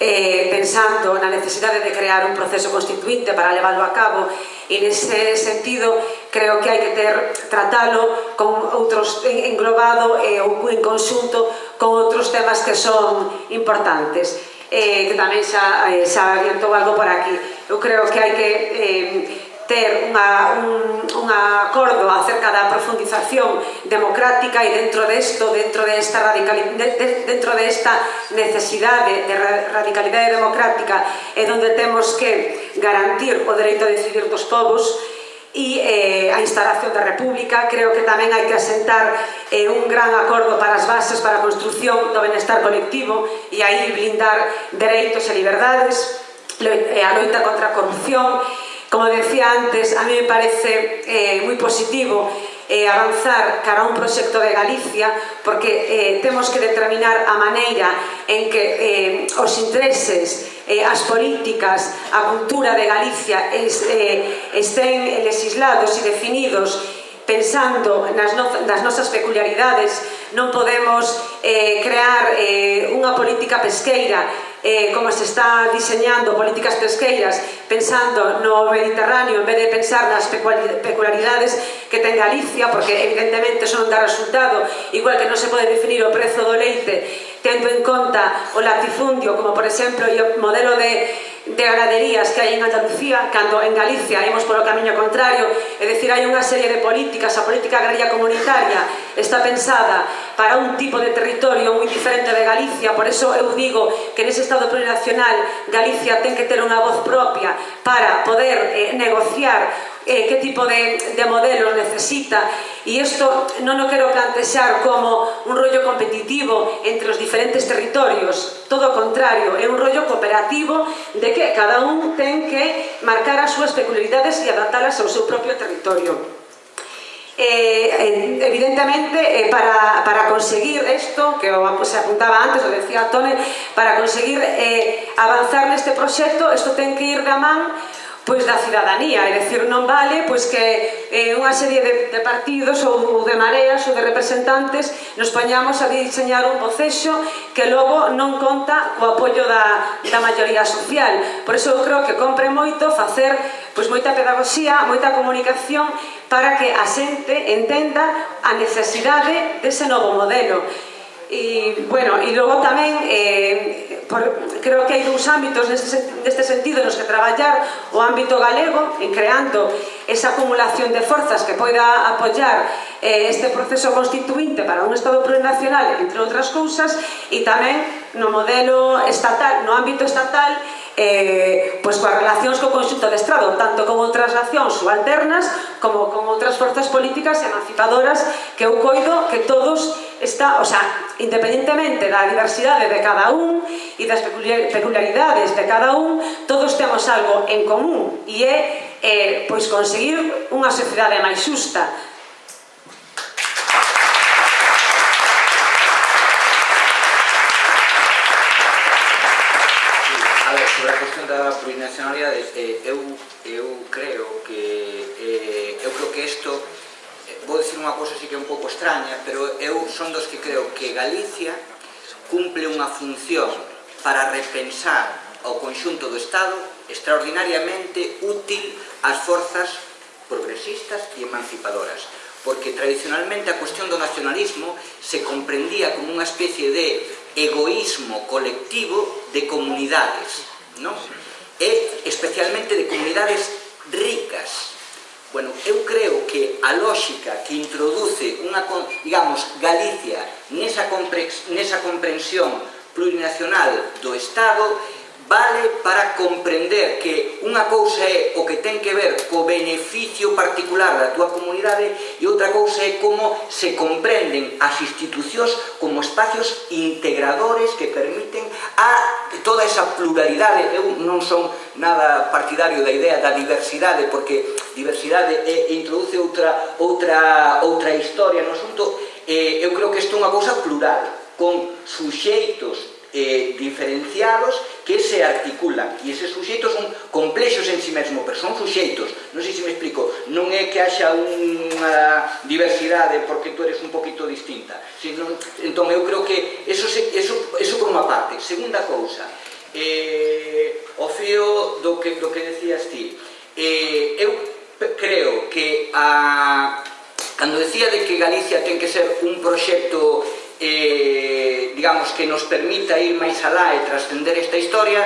eh, pensando na necesidade de crear un proceso constituinte para leválo a cabo. E nese sentido creo que hai que ter tratalo con outros englobado eh, ou en conxunto con outros temas que son importantes. Eh, que tamén xa, eh, xa adiantou algo por aquí. Eu creo que hai que eh, ter unha, un, un acordo acerca da profundización democrática e dentro desto, dentro desta radicalidade, de, de, dentro desta necesidade de radicalidade democrática é onde temos que garantir o dereito a decidir dos povos e eh, a instalación da República. Creo que tamén hai que asentar eh, un gran acordo para as bases para a construción do benestar colectivo e aí blindar dereitos e liberdades, eh, a loita contra a corrupción Como decía antes, a mí me parece eh, moi positivo eh, avanzar cara a un proxecto de Galicia porque eh, temos que determinar a maneira en que eh, os intereses, eh, as políticas, a cultura de Galicia es, eh, estén legislados e definidos pensando nas, no, nas nosas peculiaridades, non podemos eh, crear eh, unha política pesqueira eh, como se está diseñando políticas pesqueiras pensando no Mediterráneo en vez de pensar nas peculiaridades que ten Galicia porque evidentemente son dá resultado igual que non se pode definir o prezo do leite tendo en conta o latifundio como por exemplo o modelo de de ganaderías que hai en Andalucía cando en Galicia imos polo camiño contrario é dicir, hai unha serie de políticas a política agraria comunitaria está pensada para un tipo de territorio moi diferente de Galicia, por eso eu digo que nese Estado plurinacional Galicia ten que ter unha voz propia para poder eh, negociar eh, que tipo de, de modelos necesita. E isto non o quero plantexar como un rollo competitivo entre os diferentes territorios. Todo o contrario, é un rollo cooperativo de que cada un ten que marcar as súas peculiaridades e adaptalas ao seu propio territorio. Eh, evidentemente, eh, para, para, conseguir esto, que pues, se apuntaba antes, o decía Tone, para conseguir eh, avanzar neste proxecto, isto ten que ir da man pois da cidadanía, é dicir, non vale pois que eh, unha serie de, de partidos ou, ou de mareas ou de representantes nos poñamos a diseñar un proceso que logo non conta co apoio da, da maioría social. Por iso eu creo que compre moito facer pois moita pedagogía, moita comunicación para que a xente entenda a necesidade dese novo modelo. E, bueno, e logo tamén, eh, por, creo que hai dous ámbitos neste, neste sentido nos que traballar o ámbito galego en creando esa acumulación de forzas que poida apoyar eh, este proceso constituinte para un Estado plurinacional, entre outras cousas, e tamén no modelo estatal, no ámbito estatal, eh, pois coas relacións co conxunto de Estado, tanto con outras nacións subalternas como con outras forzas políticas emancipadoras que eu coido que todos está, o sea, independentemente da diversidade de cada un e das peculiaridades de cada un, todos temos algo en común e é eh, pois conseguir unha sociedade máis xusta, plurinacionalidades eh, eu, eu creo que eh, eu creo que isto vou dicir unha cousa así que é un pouco extraña pero eu son dos que creo que Galicia cumple unha función para repensar ao conxunto do Estado extraordinariamente útil ás forzas progresistas e emancipadoras porque tradicionalmente a cuestión do nacionalismo se comprendía como unha especie de egoísmo colectivo de comunidades, non? e especialmente de comunidades ricas. Bueno, eu creo que a lógica que introduce unha, digamos, Galicia nesa, comprensión plurinacional do Estado vale para comprender que unha cousa é o que ten que ver co beneficio particular da túa comunidade e outra cousa é como se comprenden as institucións como espacios integradores que permiten a toda esa pluralidade. Eu non son nada partidario da idea da diversidade porque diversidade é, introduce outra, outra, outra historia no asunto. Eh, eu creo que isto é unha cousa plural, con suxeitos eh, diferenciados que se articulan. E eses suxeitos son complexos en si sí mesmo pero son suxeitos, non sei se me explico. Non é que haxa unha diversidade porque tú eres un poquito distinta. Sino, entón eu creo que eso, se, eso, eso por unha parte. Segunda cousa eh, o fío do que, do que decías ti. Eh, eu creo que a, cando decía de que Galicia ten que ser un proxecto eh, digamos que nos permita ir máis alá e trascender esta historia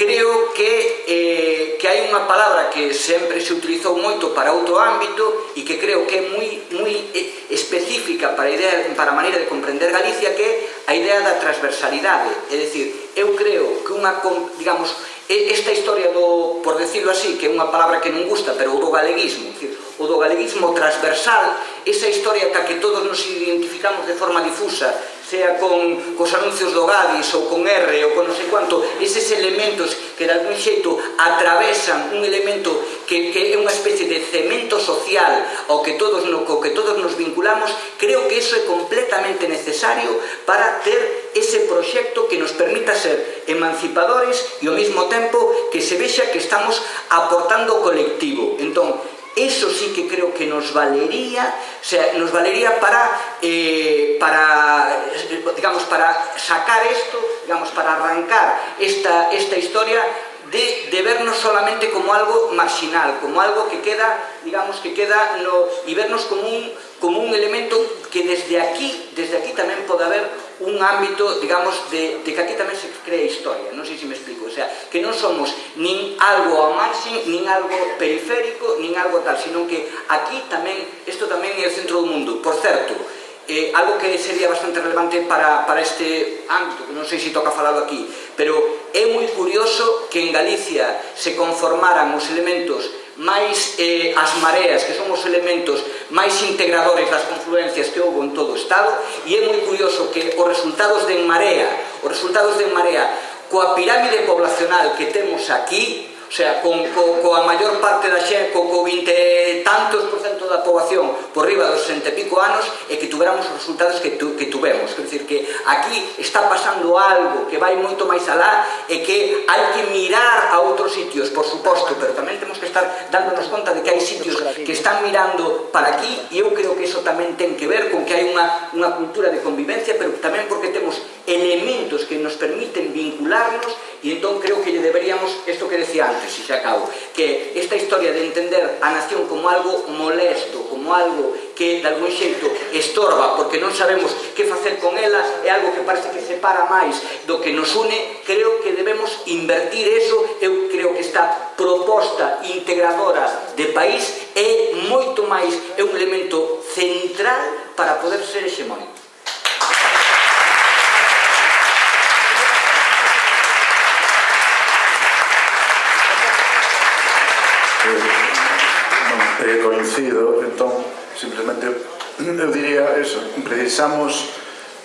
creo que, eh, que hai unha palabra que sempre se utilizou moito para outro ámbito e que creo que é moi, moi eh, específica para a, idea, para a maneira de comprender Galicia que é a idea da transversalidade. É dicir, eu creo que unha, digamos, esta historia do, por decirlo así, que é unha palabra que non gusta, pero o do galeguismo, dicir, o do galeguismo transversal, esa historia ca que todos nos identificamos de forma difusa, sea con cos anuncios do Gadis ou con R ou con non sei quanto, eses elementos que de algún xeito atravesan un elemento que, que é unha especie de cemento social ao que todos, no, co que todos nos vinculamos, creo que eso é completamente necesario para ter ese proxecto que nos permita ser emancipadores e ao mesmo tempo que se vexa que estamos aportando colectivo. Entón, eso sí que creo que nos valería, o sea, nos valería para, eh, para, digamos, para sacar esto, digamos, para arrancar esta, esta historia de, de vernos solamente como algo marginal, como algo que queda, digamos, que queda no, y vernos como un, como un elemento que desde aquí, desde aquí tamén pode haber un ámbito, digamos, de, de que aquí tamén se crea historia, non sei se me explico, o sea, que non somos nin algo a marxen, nin algo periférico, nin algo tal, sino que aquí tamén, isto tamén é o centro do mundo, por certo, eh, algo que sería bastante relevante para, para este ámbito, que non sei se toca falado aquí, pero é moi curioso que en Galicia se conformaran os elementos máis eh, as mareas, que son os elementos máis integradores das confluencias que houve en todo o Estado, e é moi curioso que os resultados de En Marea, os resultados de En Marea, coa pirámide poblacional que temos aquí, O sea, con, co, coa maior parte da xe, co, co 20 tantos por cento da poboación por riba dos 60 e pico anos e que tuveramos os resultados que, tu, que tuvemos. Quer dizer, que aquí está pasando algo que vai moito máis alá e que hai que mirar a outros sitios, por suposto, pero tamén temos que estar dándonos conta de que hai sitios que están mirando para aquí e eu creo que iso tamén ten que ver con que hai unha, unha cultura de convivencia, pero tamén porque temos elementos que nos permiten vincularnos e entón creo que lle deberíamos, isto que decía antes, antes, e xa acabo, que esta historia de entender a nación como algo molesto, como algo que de algún xeito estorba porque non sabemos que facer con ela é algo que parece que separa máis do que nos une, creo que debemos invertir eso, eu creo que esta proposta integradora de país é moito máis, é un elemento central para poder ser hexemónico. eh, coincido, entón, simplemente, eu diría eso, precisamos,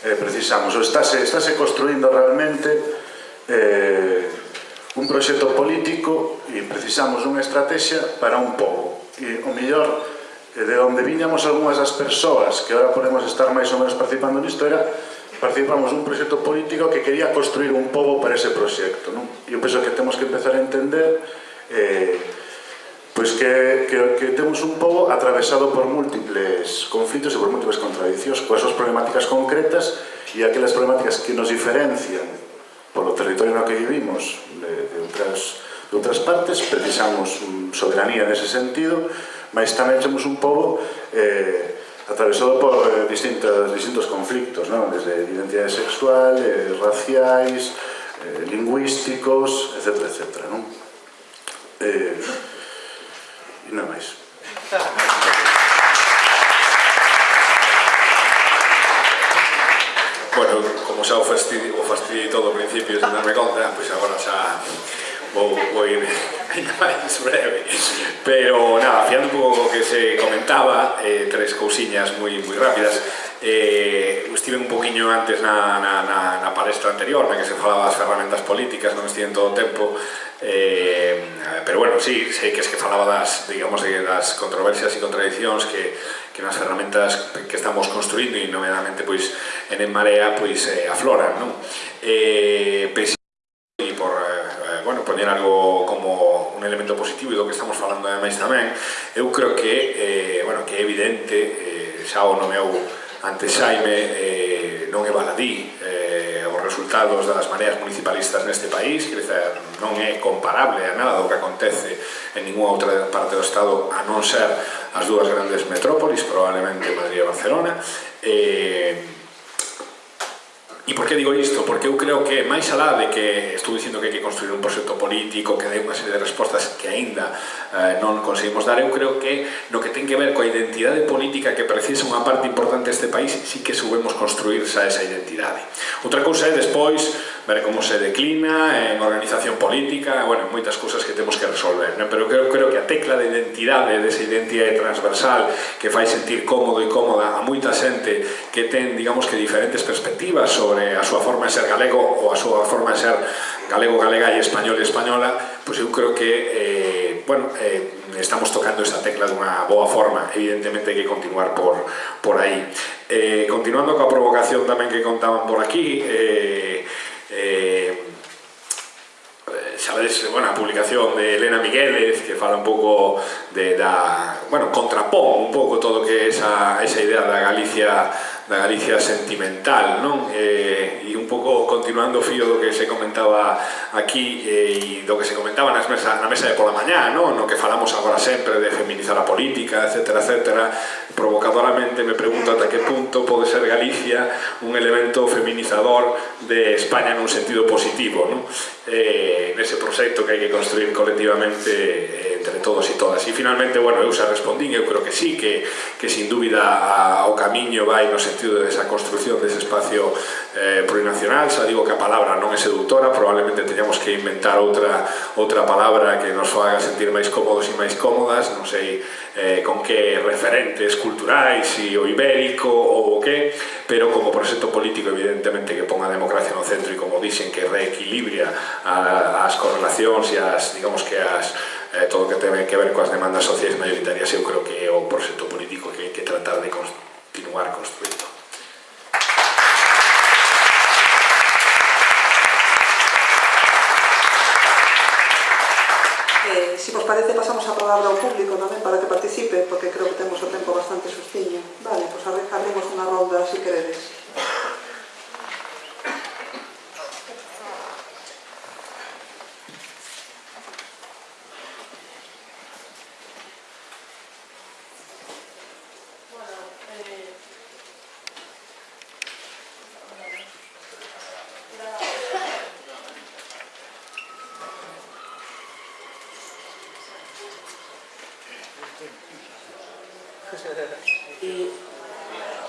eh, precisamos, ou estáse, estáse construindo realmente eh, un proxecto político e precisamos unha estrategia para un povo. E o mellor, eh, de onde viñamos algunhas das persoas que ahora podemos estar máis ou menos participando nisto era participamos un proxecto político que quería construir un povo para ese proxecto. Non? E eu penso que temos que empezar a entender eh, Pois que, que, que temos un pobo atravesado por múltiples conflitos e por múltiples contradicións coas súas problemáticas concretas e aquelas problemáticas que nos diferencian polo territorio no que vivimos de, de, outras, de outras partes precisamos soberanía nese sentido mas tamén temos un pobo eh, atravesado por eh, distintos, distintos conflictos non? desde identidade sexual, eh, raciais eh, lingüísticos, etc. etc non? Eh, E nada máis. bueno, como xa o fastidio, o fastidio todo ao principio sen darme conta, ah, pois agora xa vou, vou ir *laughs* ainda máis breve. Pero nada, fiando un pouco o que se comentaba, eh, tres cousiñas moi, moi rápidas eh, estive un poquinho antes na, na, na, na palestra anterior na que se falaba das ferramentas políticas non estive en todo o tempo eh, pero bueno, sí, sei que es que falaba das, digamos, das controversias e contradiccións que, que nas ferramentas que estamos construindo e nomeadamente pois, en En Marea pois, eh, afloran non? Eh, e por eh, bueno, poñer algo como un elemento positivo e do que estamos falando ademais tamén eu creo que, eh, bueno, que é evidente eh, xa o nomeou ante Xaime eh, non é baladí eh, os resultados das mareas municipalistas neste país, quer dizer, non é comparable a nada do que acontece en ninguna outra parte do Estado a non ser as dúas grandes metrópolis, probablemente Madrid e Barcelona, eh, E por que digo isto? Porque eu creo que máis alá de que estou dicindo que hai que construir un proxecto político que dé unha serie de respostas que aínda eh, non conseguimos dar, eu creo que no que ten que ver coa identidade política que precisa unha parte importante deste país sí que soubemos construirse esa identidade. Outra cousa é despois ver como se declina, en organización política, bueno, moitas cousas que temos que resolver, non? pero creo, creo que a tecla de identidade, desa identidade transversal que fai sentir cómodo e cómoda a moita xente que ten, digamos que diferentes perspectivas sobre a súa forma de ser galego ou a súa forma de ser galego, galega e español e española, pois eu creo que eh, bueno, eh, estamos tocando esa tecla dunha boa forma, evidentemente hai que continuar por, por aí. Eh, continuando coa provocación tamén que contaban por aquí, eh, eh, xa bueno, a publicación de Elena Migueles que fala un pouco de, da, bueno, contrapón un pouco todo que esa, esa idea da Galicia da Galicia sentimental, non? Eh, e un pouco continuando o fío do que se comentaba aquí eh, e do que se comentaba nas mesa, na mesa de pola mañá, non? No que falamos agora sempre de feminizar a política, etc, etc provocadoramente me pregunto ata que punto pode ser Galicia un elemento feminizador de España nun sentido positivo, non? Eh, nese proxecto que hai que construir colectivamente eh, todos e todas. E finalmente, bueno, eu xa respondín, eu creo que sí, que, que sin dúbida a, o camiño vai no sentido desa construcción construción dese espacio eh, plurinacional, xa digo que a palabra non é seductora, probablemente teñamos que inventar outra, outra palabra que nos faga sentir máis cómodos e máis cómodas, non sei eh, con que referentes culturais, si o ibérico ou o que, pero como proxecto político evidentemente que ponga a democracia no centro e como dixen que reequilibra as correlacións e as, digamos que as eh, todo o que ten que ver coas demandas sociais maioritarias eu creo que é o proxecto político que hai que tratar de continuar construindo. Eh, si vos parece, pasamos a palabra ao público tamén para que participe, porque creo que temos o tempo bastante sustiño. Vale, pois pues abrimos unha ronda, se si queredes.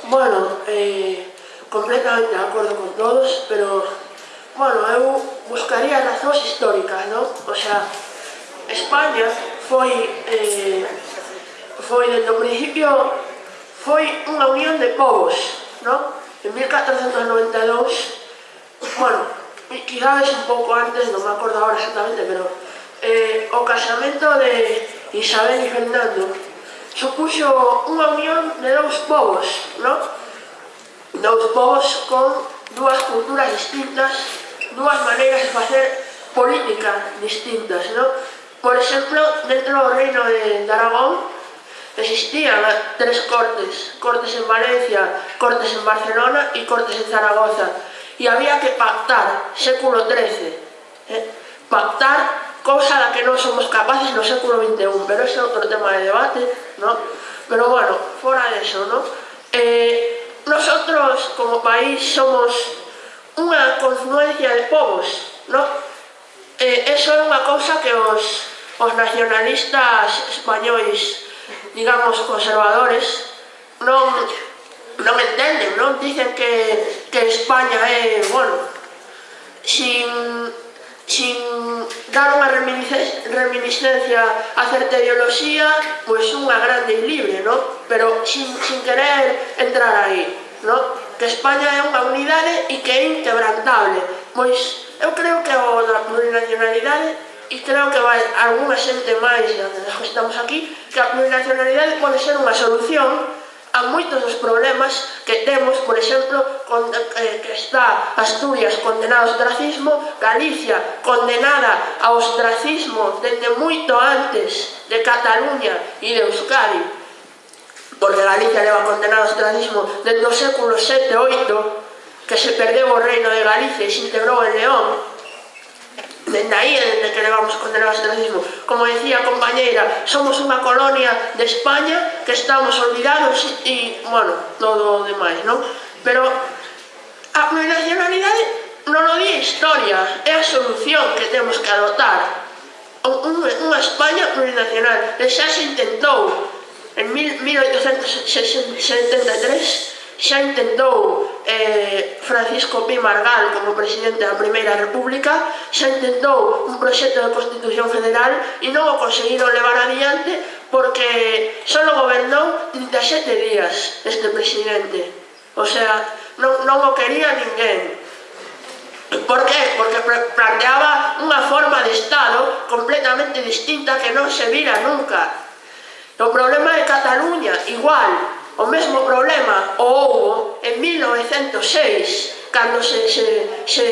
Bueno, eh, completamente de acordo con todos, pero, bueno, eu buscaría razóns históricas, ¿no? O sea, España foi, eh, foi desde o principio, foi unha unión de povos, ¿no? En 1492, bueno, quizás un pouco antes, non me acordo agora exactamente, pero eh, o casamento de Isabel e Fernando supuxo unha unión de dous povos, non? Dous povos con dúas culturas distintas, dúas maneiras de facer política distintas, non? Por exemplo, dentro do reino de, Aragón existían tres cortes, cortes en Valencia, cortes en Barcelona e cortes en Zaragoza. E había que pactar, século XIII, eh? pactar cousa da que non somos capaces no século XXI, pero ese é outro tema de debate, ¿no? Pero bueno, fora de eso, ¿no? Eh, nosotros como país somos unha confluencia de povos, ¿no? Eh, eso é unha cousa que os, os nacionalistas españois, digamos, conservadores, non, non entenden, non? Dicen que, que España é, bueno, sin sin dar unha reminiscencia a certa ideoloxía, pois unha grande e libre, no? pero sin, sin querer entrar aí. No? Que España é unha unidade e que é inquebrantable. Pois eu creo que o da plurinacionalidade e creo que vai algunha xente máis que estamos aquí, que a plurinacionalidade pode ser unha solución a moitos dos problemas que temos, por exemplo, con, eh, que está Asturias condenada ao ostracismo, Galicia condenada ao ostracismo desde moito antes de Cataluña e de Euskadi, porque Galicia leva condenado ao ostracismo desde o século 7 8, que se perdeu o reino de Galicia e se integrou en León, Dende aí é eh, dende que levamos condenados ao. Como decía a compañeira, somos unha colonia de España que estamos olvidados e, bueno, todo o demais, non? Pero a nacionalidade non o di historia, é a solución que temos que adotar. Unha España plurinacional, e xa se intentou en 1873 Xa intentou eh, Francisco Pi Margal como presidente da Primeira República, xa intentou un proxecto de Constitución Federal e non o conseguiron levar adiante porque só gobernou 37 días este presidente. O sea, non, non o quería ninguén. Por que? Porque planteaba unha forma de Estado completamente distinta que non se vira nunca. O problema de Cataluña, igual, O mesmo problema o houbo en 1906, cando se, se, se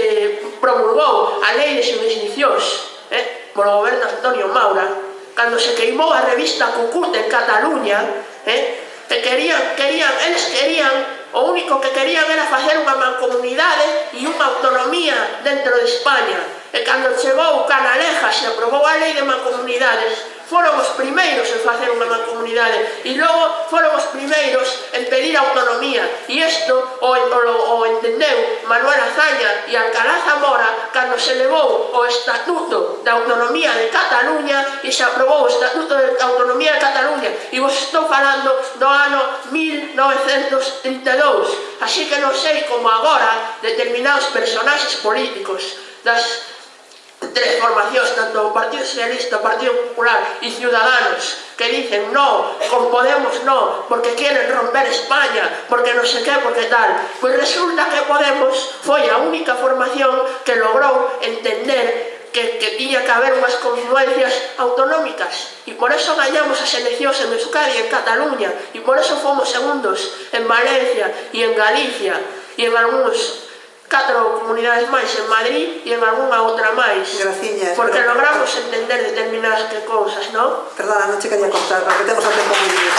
promulgou a lei de subvencións eh, polo goberno Antonio Maura, cando se queimou a revista Cucut en Cataluña, eh, que querían, querían, eles querían O único que querían era facer unha mancomunidade e unha autonomía dentro de España. E cando chegou Canalejas e aprobou a lei de mancomunidades, foron os primeiros en facer unha mancomunidade e logo foron os primeiros en pedir autonomía. E isto o, o, o entendeu Manuel Azaña e Alcalá Zamora cando se levou o Estatuto da Autonomía de Cataluña e se aprobou o Estatuto de Autonomía de Cataluña. E vos estou falando do ano 1932 así que non sei como agora determinados personaxes políticos das tres formacións, tanto o Partido Socialista, o Partido Popular e Ciudadanos, que dicen no, con Podemos no, porque quieren romper España, porque no sei que, porque tal. Pois resulta que Podemos foi a única formación que logrou entender que, que tiña que haber unhas confluencias autonómicas e por eso gañamos as eleccións en Euskadi e en Cataluña e por eso fomos segundos en Valencia e en Galicia e en algúns catro comunidades máis en Madrid e en algunha outra máis. Graciñas. Porque pero... logramos entender determinadas que cousas, non? Perdona, non che quería contar, porque temos o tempo moi bien.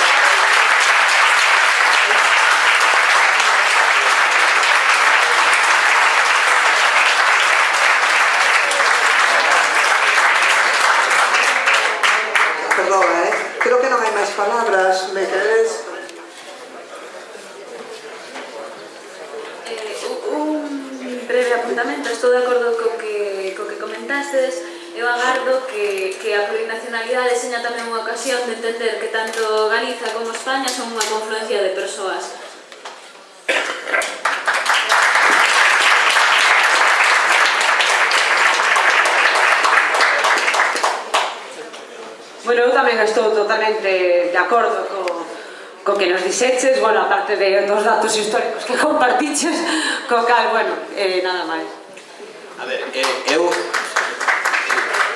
Perdona, eh? Creo que non hai máis palabras, me quedé apuntamento, estou de acordo co que, co que comentastes, eu agardo que, que a plurinacionalidade seña tamén unha ocasión de entender que tanto Galiza como España son unha confluencia de persoas. Bueno, eu tamén estou totalmente de acordo co, co que nos dixeches, bueno, aparte de dos datos históricos que *laughs* compartiches, co cal, bueno, eh, nada máis. A ver, eh, eu...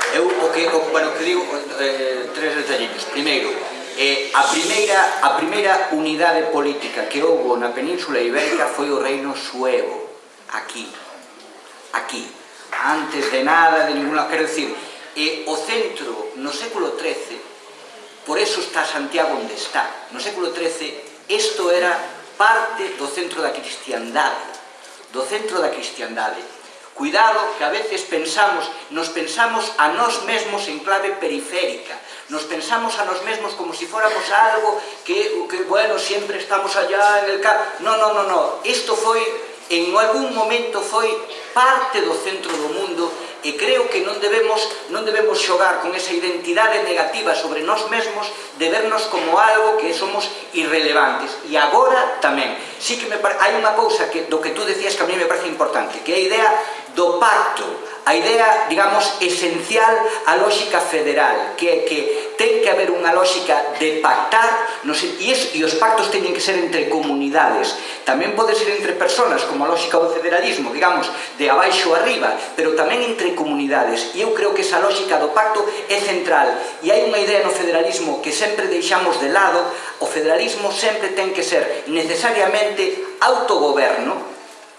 Eu o que, o, bueno, que digo eh, tres detallitos. Primeiro, eh, a, primeira, a primeira unidade política que houbo na Península Ibérica foi o reino suevo, aquí, aquí, antes de nada, de ninguna... Quero dicir, eh, o centro, no século XIII, Por eso está Santiago onde está. No século XIII, isto era parte do centro da cristiandade. Do centro da cristiandade. Cuidado que a veces pensamos, nos pensamos a nós mesmos en clave periférica. Nos pensamos a nós mesmos como si fóramos algo que, que bueno, siempre estamos allá en el campo. No, no, no, no. Isto foi, en algún momento, foi parte do centro do mundo E creo que non debemos, non debemos xogar con esa identidade negativa sobre nós mesmos de vernos como algo que somos irrelevantes. E agora tamén. Sí que me, hai unha cousa que, do que tú decías que a mí me parece importante, que é a idea do pacto a idea, digamos, esencial a lógica federal, que é que ten que haber unha lógica de pactar, no sé, e, es, e os pactos teñen que ser entre comunidades, tamén pode ser entre personas, como a lógica do federalismo, digamos, de abaixo arriba, pero tamén entre comunidades, e eu creo que esa lógica do pacto é central, e hai unha idea no federalismo que sempre deixamos de lado, o federalismo sempre ten que ser necesariamente autogoberno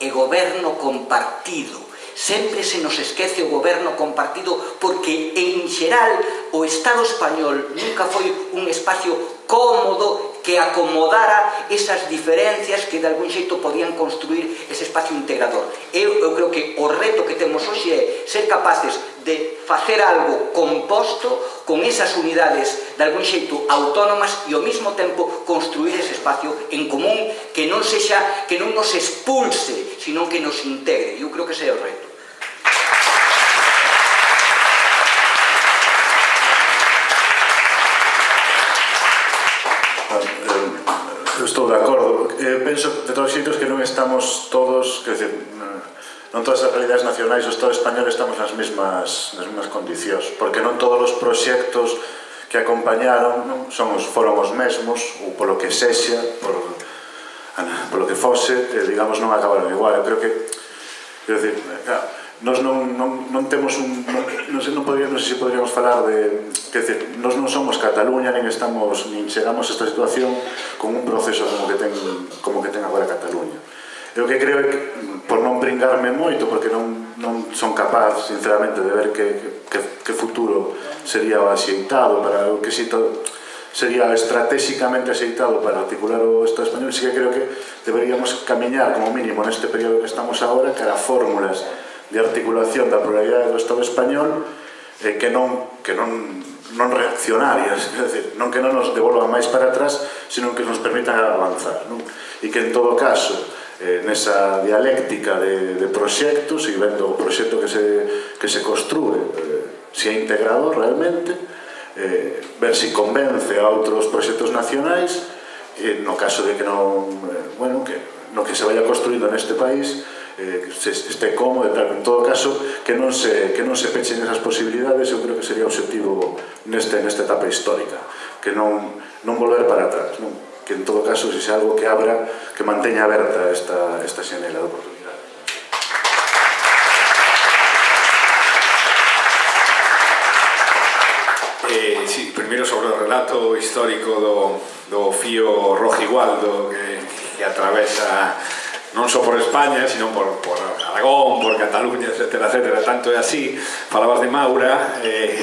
e goberno compartido, sempre se nos esquece o goberno compartido porque en xeral o Estado español nunca foi un espacio cómodo que acomodara esas diferencias que de algún xeito podían construir ese espacio integrador. Eu, eu creo que o reto que temos hoxe é ser capaces de facer algo composto con esas unidades de algún xeito autónomas e ao mesmo tempo construir ese espacio en común que non sexa que non nos expulse, sino que nos integre. Eu creo que ese é o reto. Eu estou de acordo. Eu penso, de todos xeitos, que non estamos todos, que decir, eh, non todas as realidades nacionais do Estado español estamos nas mesmas, nas mesmas condicións, porque non todos os proxectos que acompañaron non? Son os, foron os mesmos, ou polo que sexa, por, polo que fose, eh, digamos, non acabaron igual. Eu creo que, quero decir, claro, nos non, non, non temos un... Non, non, sei, non, podría, non sei se poderíamos falar de... Que decir, nós non somos Cataluña, nin estamos, nin chegamos a esta situación con un proceso como que ten, como que ten agora Cataluña. Eu que creo é que, por non brindarme moito, porque non, non son capaz, sinceramente, de ver que, que, que futuro sería o axeitado para o que sito sería estratégicamente axeitado para articular o Estado español, sí que creo que deberíamos camiñar como mínimo neste período que estamos agora cara a fórmulas de articulación da pluralidade do Estado español eh, que non, que non, non reaccionarias, *laughs* é dicir, non que non nos devolvan máis para atrás, sino que nos permitan avanzar. Non? E que en todo caso, eh, nesa dialéctica de, de proxectos e vendo o proxecto que se, que se construe, eh, se é integrado realmente, eh, ver se convence a outros proxectos nacionais, eh, no caso de que non, eh, bueno, que no que se vaya construindo neste país, eh, se, este cómodo e tal, en todo caso que non se, que non se pechen esas posibilidades eu creo que sería o objetivo neste, nesta etapa histórica que non, non volver para atrás non? que en todo caso se xa algo que abra que manteña aberta esta, esta xanela de oportunidade Eh, sí, primeiro sobre o relato histórico do, do fío Rojigualdo que, que atravesa non só por España, sino por, por Aragón, por Cataluña, etc, etc. Tanto é así, falabas de Maura, eh,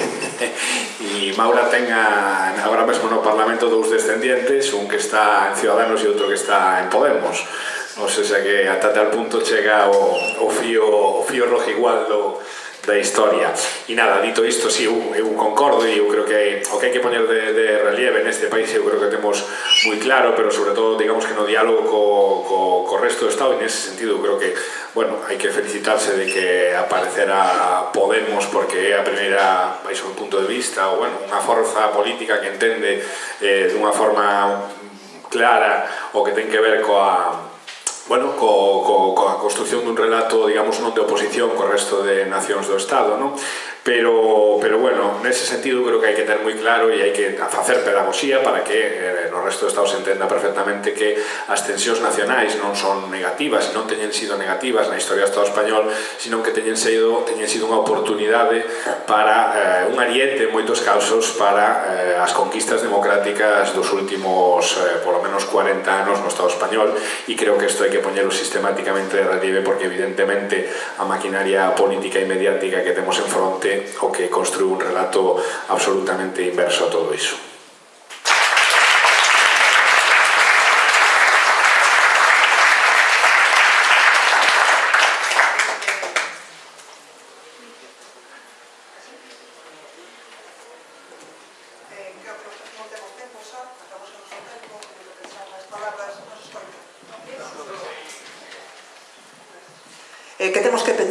*laughs* e Maura ten a, agora mesmo no Parlamento dous descendientes, un que está en Ciudadanos e outro que está en Podemos. Non sei se que ata tal punto chega o, o fío, o fío rojo igual do, da historia. E nada, dito isto, si, sí, eu, eu concordo e eu creo que o que hai que poñer de, de relieve neste país eu creo que temos moi claro, pero sobre todo, digamos que no diálogo co, co, co resto do Estado, e nese sentido eu creo que, bueno, hai que felicitarse de que aparecera Podemos porque é a primeira, baixo un punto de vista, ou bueno, unha forza política que entende eh, dunha forma clara o que ten que ver coa, bueno, co, co, coa construcción dun relato, digamos, non de oposición co resto de nacións do Estado, non? Pero, pero bueno, nese sentido creo que hai que ter moi claro e hai que facer pedagogía para que eh, no resto de Estados entenda perfectamente que as tensións nacionais non son negativas, non teñen sido negativas na historia do Estado español, sino que teñen sido, teñen sido unha oportunidade para eh, un ariete en moitos casos para eh, as conquistas democráticas dos últimos eh, polo menos 40 anos no Estado español e creo que isto hai que poñelo sistemáticamente de relieve porque evidentemente a maquinaria política e mediática que temos en fronte o que construiu un relato absolutamente inverso a todo iso.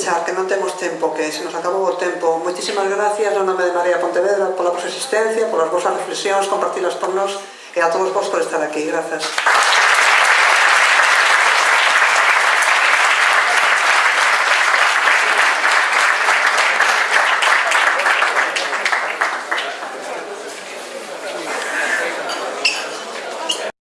pechar, que non temos tempo, que se nos acabou o tempo. Moitísimas gracias no nome de María Pontevedra pola vosa existencia, polas vosas reflexións, compartilas por nós e a todos vos por estar aquí. Grazas.